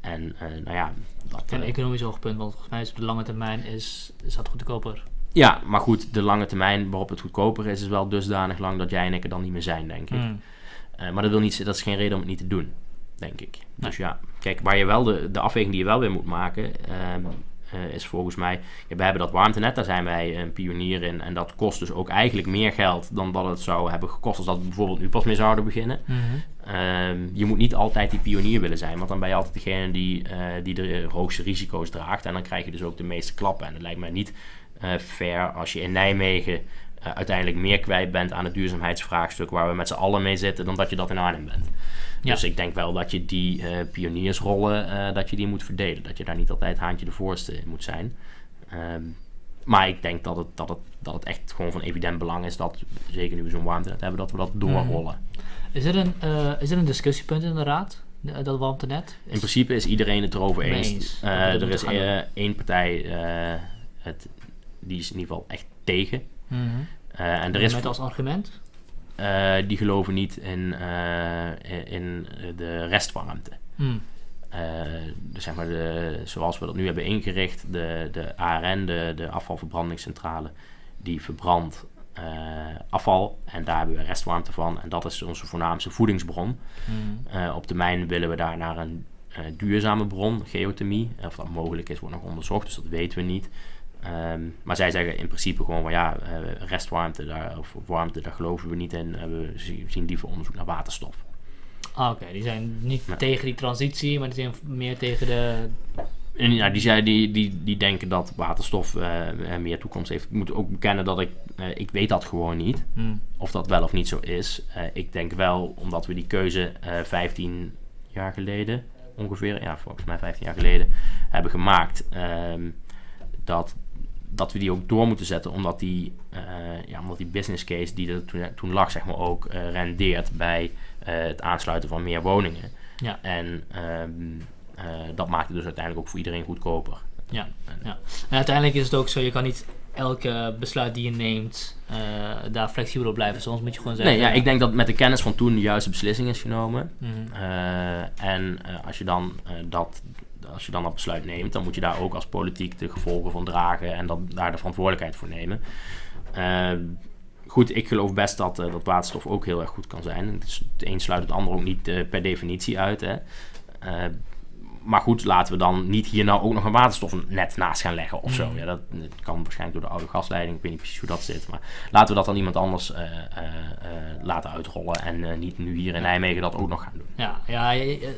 En eh, nou ja, dat, En eh, economisch oogpunt, want volgens mij is op de lange termijn is, is dat goedkoper. ja, maar goed, de lange termijn waarop het goedkoper is, is wel dusdanig lang dat jij en ik er dan niet meer zijn, denk ik. Mm. Eh, maar dat, wil niet, dat is geen reden om het niet te doen, denk ik. Dus ja, kijk, waar je wel de, de afweging die je wel weer moet maken, ehm, eh, is volgens mij... Ja, we hebben dat warmtenet, daar zijn wij een pionier in. En dat kost dus ook eigenlijk meer geld dan dat het zou hebben gekost als dat we bijvoorbeeld nu pas mee zouden beginnen. Mhm. Ehm, je moet niet altijd die pionier willen zijn, want dan ben je altijd degene die, eh, die de hoogste risico's draagt. En dan krijg je dus ook de meeste klappen. En dat lijkt mij niet eh, fair als je in Nijmegen uiteindelijk meer kwijt bent aan het duurzaamheidsvraagstuk waar we met z'n allen mee zitten, dan dat je dat in Arnhem bent. Ja. Dus ik denk wel dat je die eh, pioniersrollen, eh, dat je die moet verdelen. Dat je daar niet altijd haantje de voorste in moet zijn. Ehm, maar ik denk dat het, dat, het, dat het echt gewoon van evident belang is dat, zeker nu we zo'n warmtenet hebben, dat we dat doorrollen. Is, er een, eh, is er een discussiepunt in de raad, dat warmtenet? In principe is iedereen het erover eens. er is één partij, het, die is in ieder geval echt tegen. Eh, en er is Met als argument? Eh, die geloven niet in, eh, in de restwarmte. Mm. Eh, dus zeg maar de, zoals we dat nu hebben ingericht, de, de ARN, de, de afvalverbrandingscentrale, die verbrandt afval en daar hebben we restwarmte van. En dat is onze voornaamste voedingsbron. Mm. Eh, op termijn willen we daar naar een duurzame bron, geothermie. Of dat mogelijk is, wordt nog onderzocht, dus dat weten we niet. Ehm, maar zij zeggen in principe gewoon van ja, restwarmte daar, of warmte, daar geloven we niet in. Eh, we zi- zien liever onderzoek naar waterstof. Ah, oké. Die zijn niet tegen die transitie, maar die zijn meer tegen de... En ja, die, zei, die, die, die denken dat waterstof eh, meer toekomst heeft. Ik moet ook bekennen dat ik, eh, ik weet dat gewoon niet. Mm. Of dat wel of niet zo is. Ik denk wel, omdat we die keuze eh 15 jaar geleden, ongeveer, ja volgens mij 15 jaar geleden, hebben gemaakt. ehm, dat, dat we die ook door moeten zetten, omdat die, eh, ja, omdat die business case die er toen, toen lag, zeg maar, ook eh, rendeert bij eh, het aansluiten van meer woningen. Ja. En ehm, eh, dat maakt het dus uiteindelijk ook voor iedereen goedkoper. Ja, ja. En uiteindelijk is het ook zo, je kan niet elke besluit die je neemt daar flexibel op blijven. Soms moet je gewoon zeggen... Nee, ja, ik denk dat met de kennis van toen de juiste beslissing is genomen. Eh, en als, je dan, dat, als je dan dat besluit neemt, dan moet je daar ook als politiek de gevolgen van dragen en dat, daar de verantwoordelijkheid voor nemen. Eh, goed, ik geloof best dat, eh, dat waterstof ook heel erg goed kan zijn. Het, het een sluit het ander ook niet eh, per definitie uit. Hè. Maar goed, laten we dan niet hier nou ook nog een waterstofnet naast gaan leggen of zo. Mm. Ja, dat, dat kan waarschijnlijk door de oude gasleiding. Ik weet niet precies hoe dat zit. Maar laten we dat dan iemand anders eh, eh, eh, laten uitrollen. En niet nu hier in Nijmegen dat ook nog gaan doen. Ja, ja,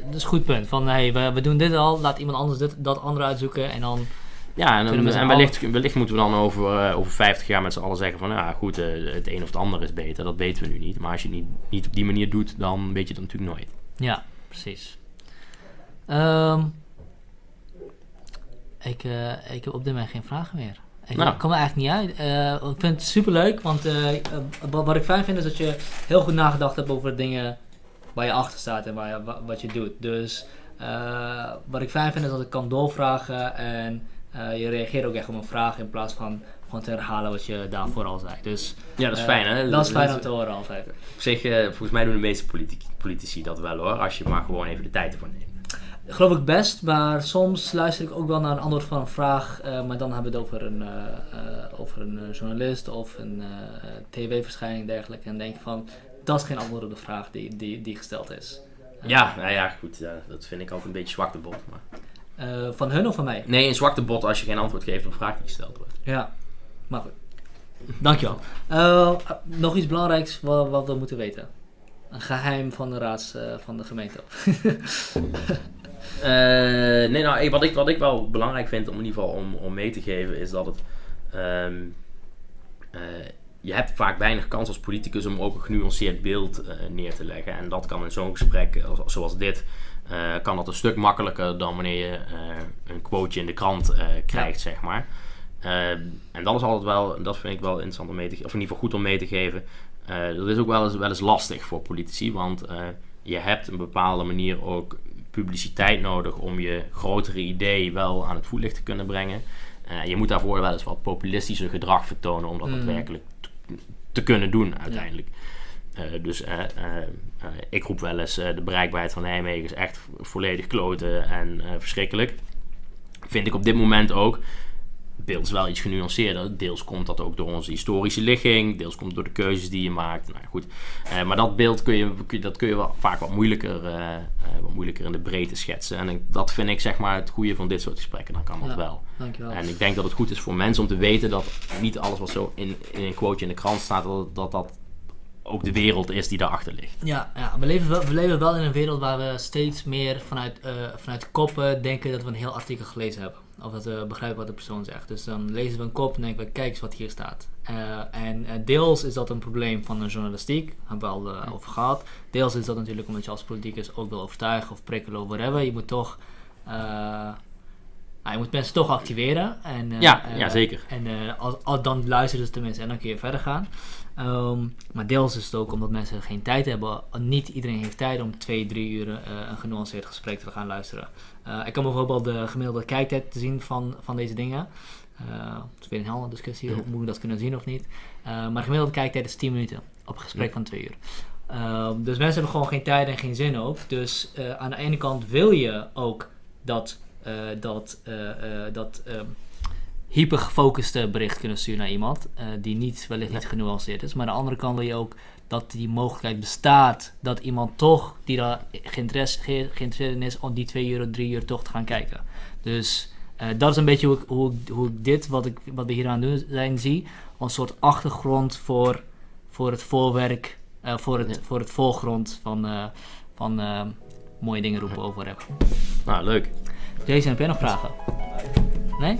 dat is een goed punt. Van, hey, we, we doen dit al, laat iemand anders dit, dat andere uitzoeken en dan... Ja, en, en wellicht, wellicht moeten we dan over, over 50 jaar met z'n allen zeggen van... Ja, goed, het een of het ander is beter. Dat weten we nu niet. Maar als je het niet, niet op die manier doet, dan weet je het natuurlijk nooit. Ja, precies. Ehm, ik, eh, ik heb op dit moment geen vragen meer. Ik Nou. kom er eigenlijk niet uit. Eh, ik vind het super leuk, want eh, wat ik fijn vind is dat je heel goed nagedacht hebt over de dingen waar je achter staat en waar je, wa- wat je doet. Dus wat ik fijn vind is dat ik kan doorvragen en je reageert ook echt op een vraag in plaats van gewoon te herhalen wat je daarvoor al zei. Dus Ja, dat is fijn, hè? Dat is fijn om te horen altijd. Op zich, volgens mij doen de meeste politici, politici dat wel, hoor. Als je maar gewoon even de tijd ervoor neemt. Geloof ik best, maar soms luister ik ook wel naar een antwoord van een vraag, eh, maar dan hebben we het over een, eh, eh, over een journalist of een tv-verschijning en dergelijke. En denk van, dat is geen antwoord op de vraag die, die, die gesteld is. Ja, nou ja, goed. ja, dat vind ik altijd een beetje zwakte bot. Maar... van hun of van mij? Nee, een zwakte bot als je geen antwoord geeft op een vraag die gesteld wordt. Ja, maar goed. Dankjewel. Nog iets belangrijks wat, wat we moeten weten. Een geheim van de raads van de gemeente. Eh, nee, nou, wat, ik, wat ik wel belangrijk vind om in ieder geval om, om mee te geven, is dat het. ehm, eh, je hebt vaak weinig kans als politicus om ook een genuanceerd beeld eh, neer te leggen. En dat kan in zo'n gesprek als- zoals dit, kan dat een stuk makkelijker dan wanneer je een quoteje in de krant krijgt, zeg maar. Eh, en dat is altijd wel, dat vind ik wel interessant om mee te geven, of in ieder geval goed om mee te geven. Dat is ook wel eens, wel eens lastig voor politici, want je hebt een bepaalde manier ook publiciteit nodig om je grotere idee wel aan het voetlicht te kunnen brengen. Eh, je moet daarvoor wel eens wat populistischer gedrag vertonen om dat Mm. daadwerkelijk te, kunnen doen uiteindelijk. Eh, dus eh, ik roep wel eens, de bereikbaarheid van Nijmegen is echt volledig kloten en verschrikkelijk. Vind ik op dit moment ook. Beeld is wel iets genuanceerder. Deels komt dat ook door onze historische ligging. Deels komt het door de keuzes die je maakt. Nou goed. Eh, maar dat beeld kun je, dat kun je wel vaak wat moeilijker, eh, eh, wat moeilijker in de breedte schetsen. En ik- dat vind ik zeg maar het goede van dit soort gesprekken. Dan kan dat Ja. wel. Dankjewel. En ik denk dat het goed is voor mensen om te weten dat niet alles wat zo in, in een quoteje in de krant staat, dat dat, dat ook de wereld is die daarachter ligt. Ja, ja we, leven wel, we leven wel in een wereld waar we steeds meer vanuit, vanuit koppen denken dat we een heel artikel gelezen hebben. Of dat we begrijpen wat de persoon zegt. Dus dan lezen we een kop en denken we, kijk eens wat hier staat. Eh, en eh, deels is dat een probleem van de journalistiek, hebben we al eh, over gehad. Deels is dat natuurlijk omdat je als politicus ook wil overtuigen of prikkelen of whatever. Je moet toch... eh, ah, je moet mensen toch activeren. En, Ja, ja, zeker. En als, als, dan luisteren ze tenminste en dan kun je verder gaan. Ehm, maar deels is het ook omdat mensen geen tijd hebben. Niet iedereen heeft tijd om twee, drie uur een genuanceerd gesprek te gaan luisteren. Eh, ik kan bijvoorbeeld de gemiddelde kijktijd te zien van, van deze dingen. Eh het is weer een hele discussie, of moet ik dat kunnen zien of niet. Eh, maar gemiddelde kijktijd is 10 minuten op een gesprek Ja. van twee uur. Ehm, dus mensen hebben gewoon geen tijd en geen zin ook. Dus aan de ene kant wil je ook dat, dat, dat ehm, hypergefocuste bericht kunnen sturen naar iemand die niet, wellicht niet genuanceerd is. Maar aan de andere kant wil je ook dat die mogelijkheid bestaat dat iemand toch, die daar geïnteresse- ge- geïnteresseerd in is, om die twee uur of drie uur toch te gaan kijken. Dus eh, dat is een beetje hoe ik, hoe hoe ik dit, wat, ik, wat we hier aan doen zijn, zie. Een soort achtergrond voor, voor het voorwerk, eh, voor, het, Ja. voor het voorgrond van, eh, van mooie dingen roepen over hebben. Nou, leuk. Jason, heb jij nog vragen? Nee?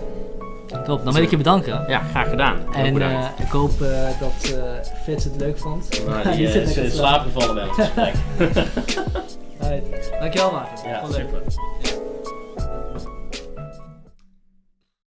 Top, dan wil ik je bedanken. Ja, graag gedaan. En eh, ik hoop eh, dat eh Fitz het leuk vond. Nou, die is lekker in slaap gevallen bij ons gesprek. Dankjewel Maarten. Ja, super. Ja.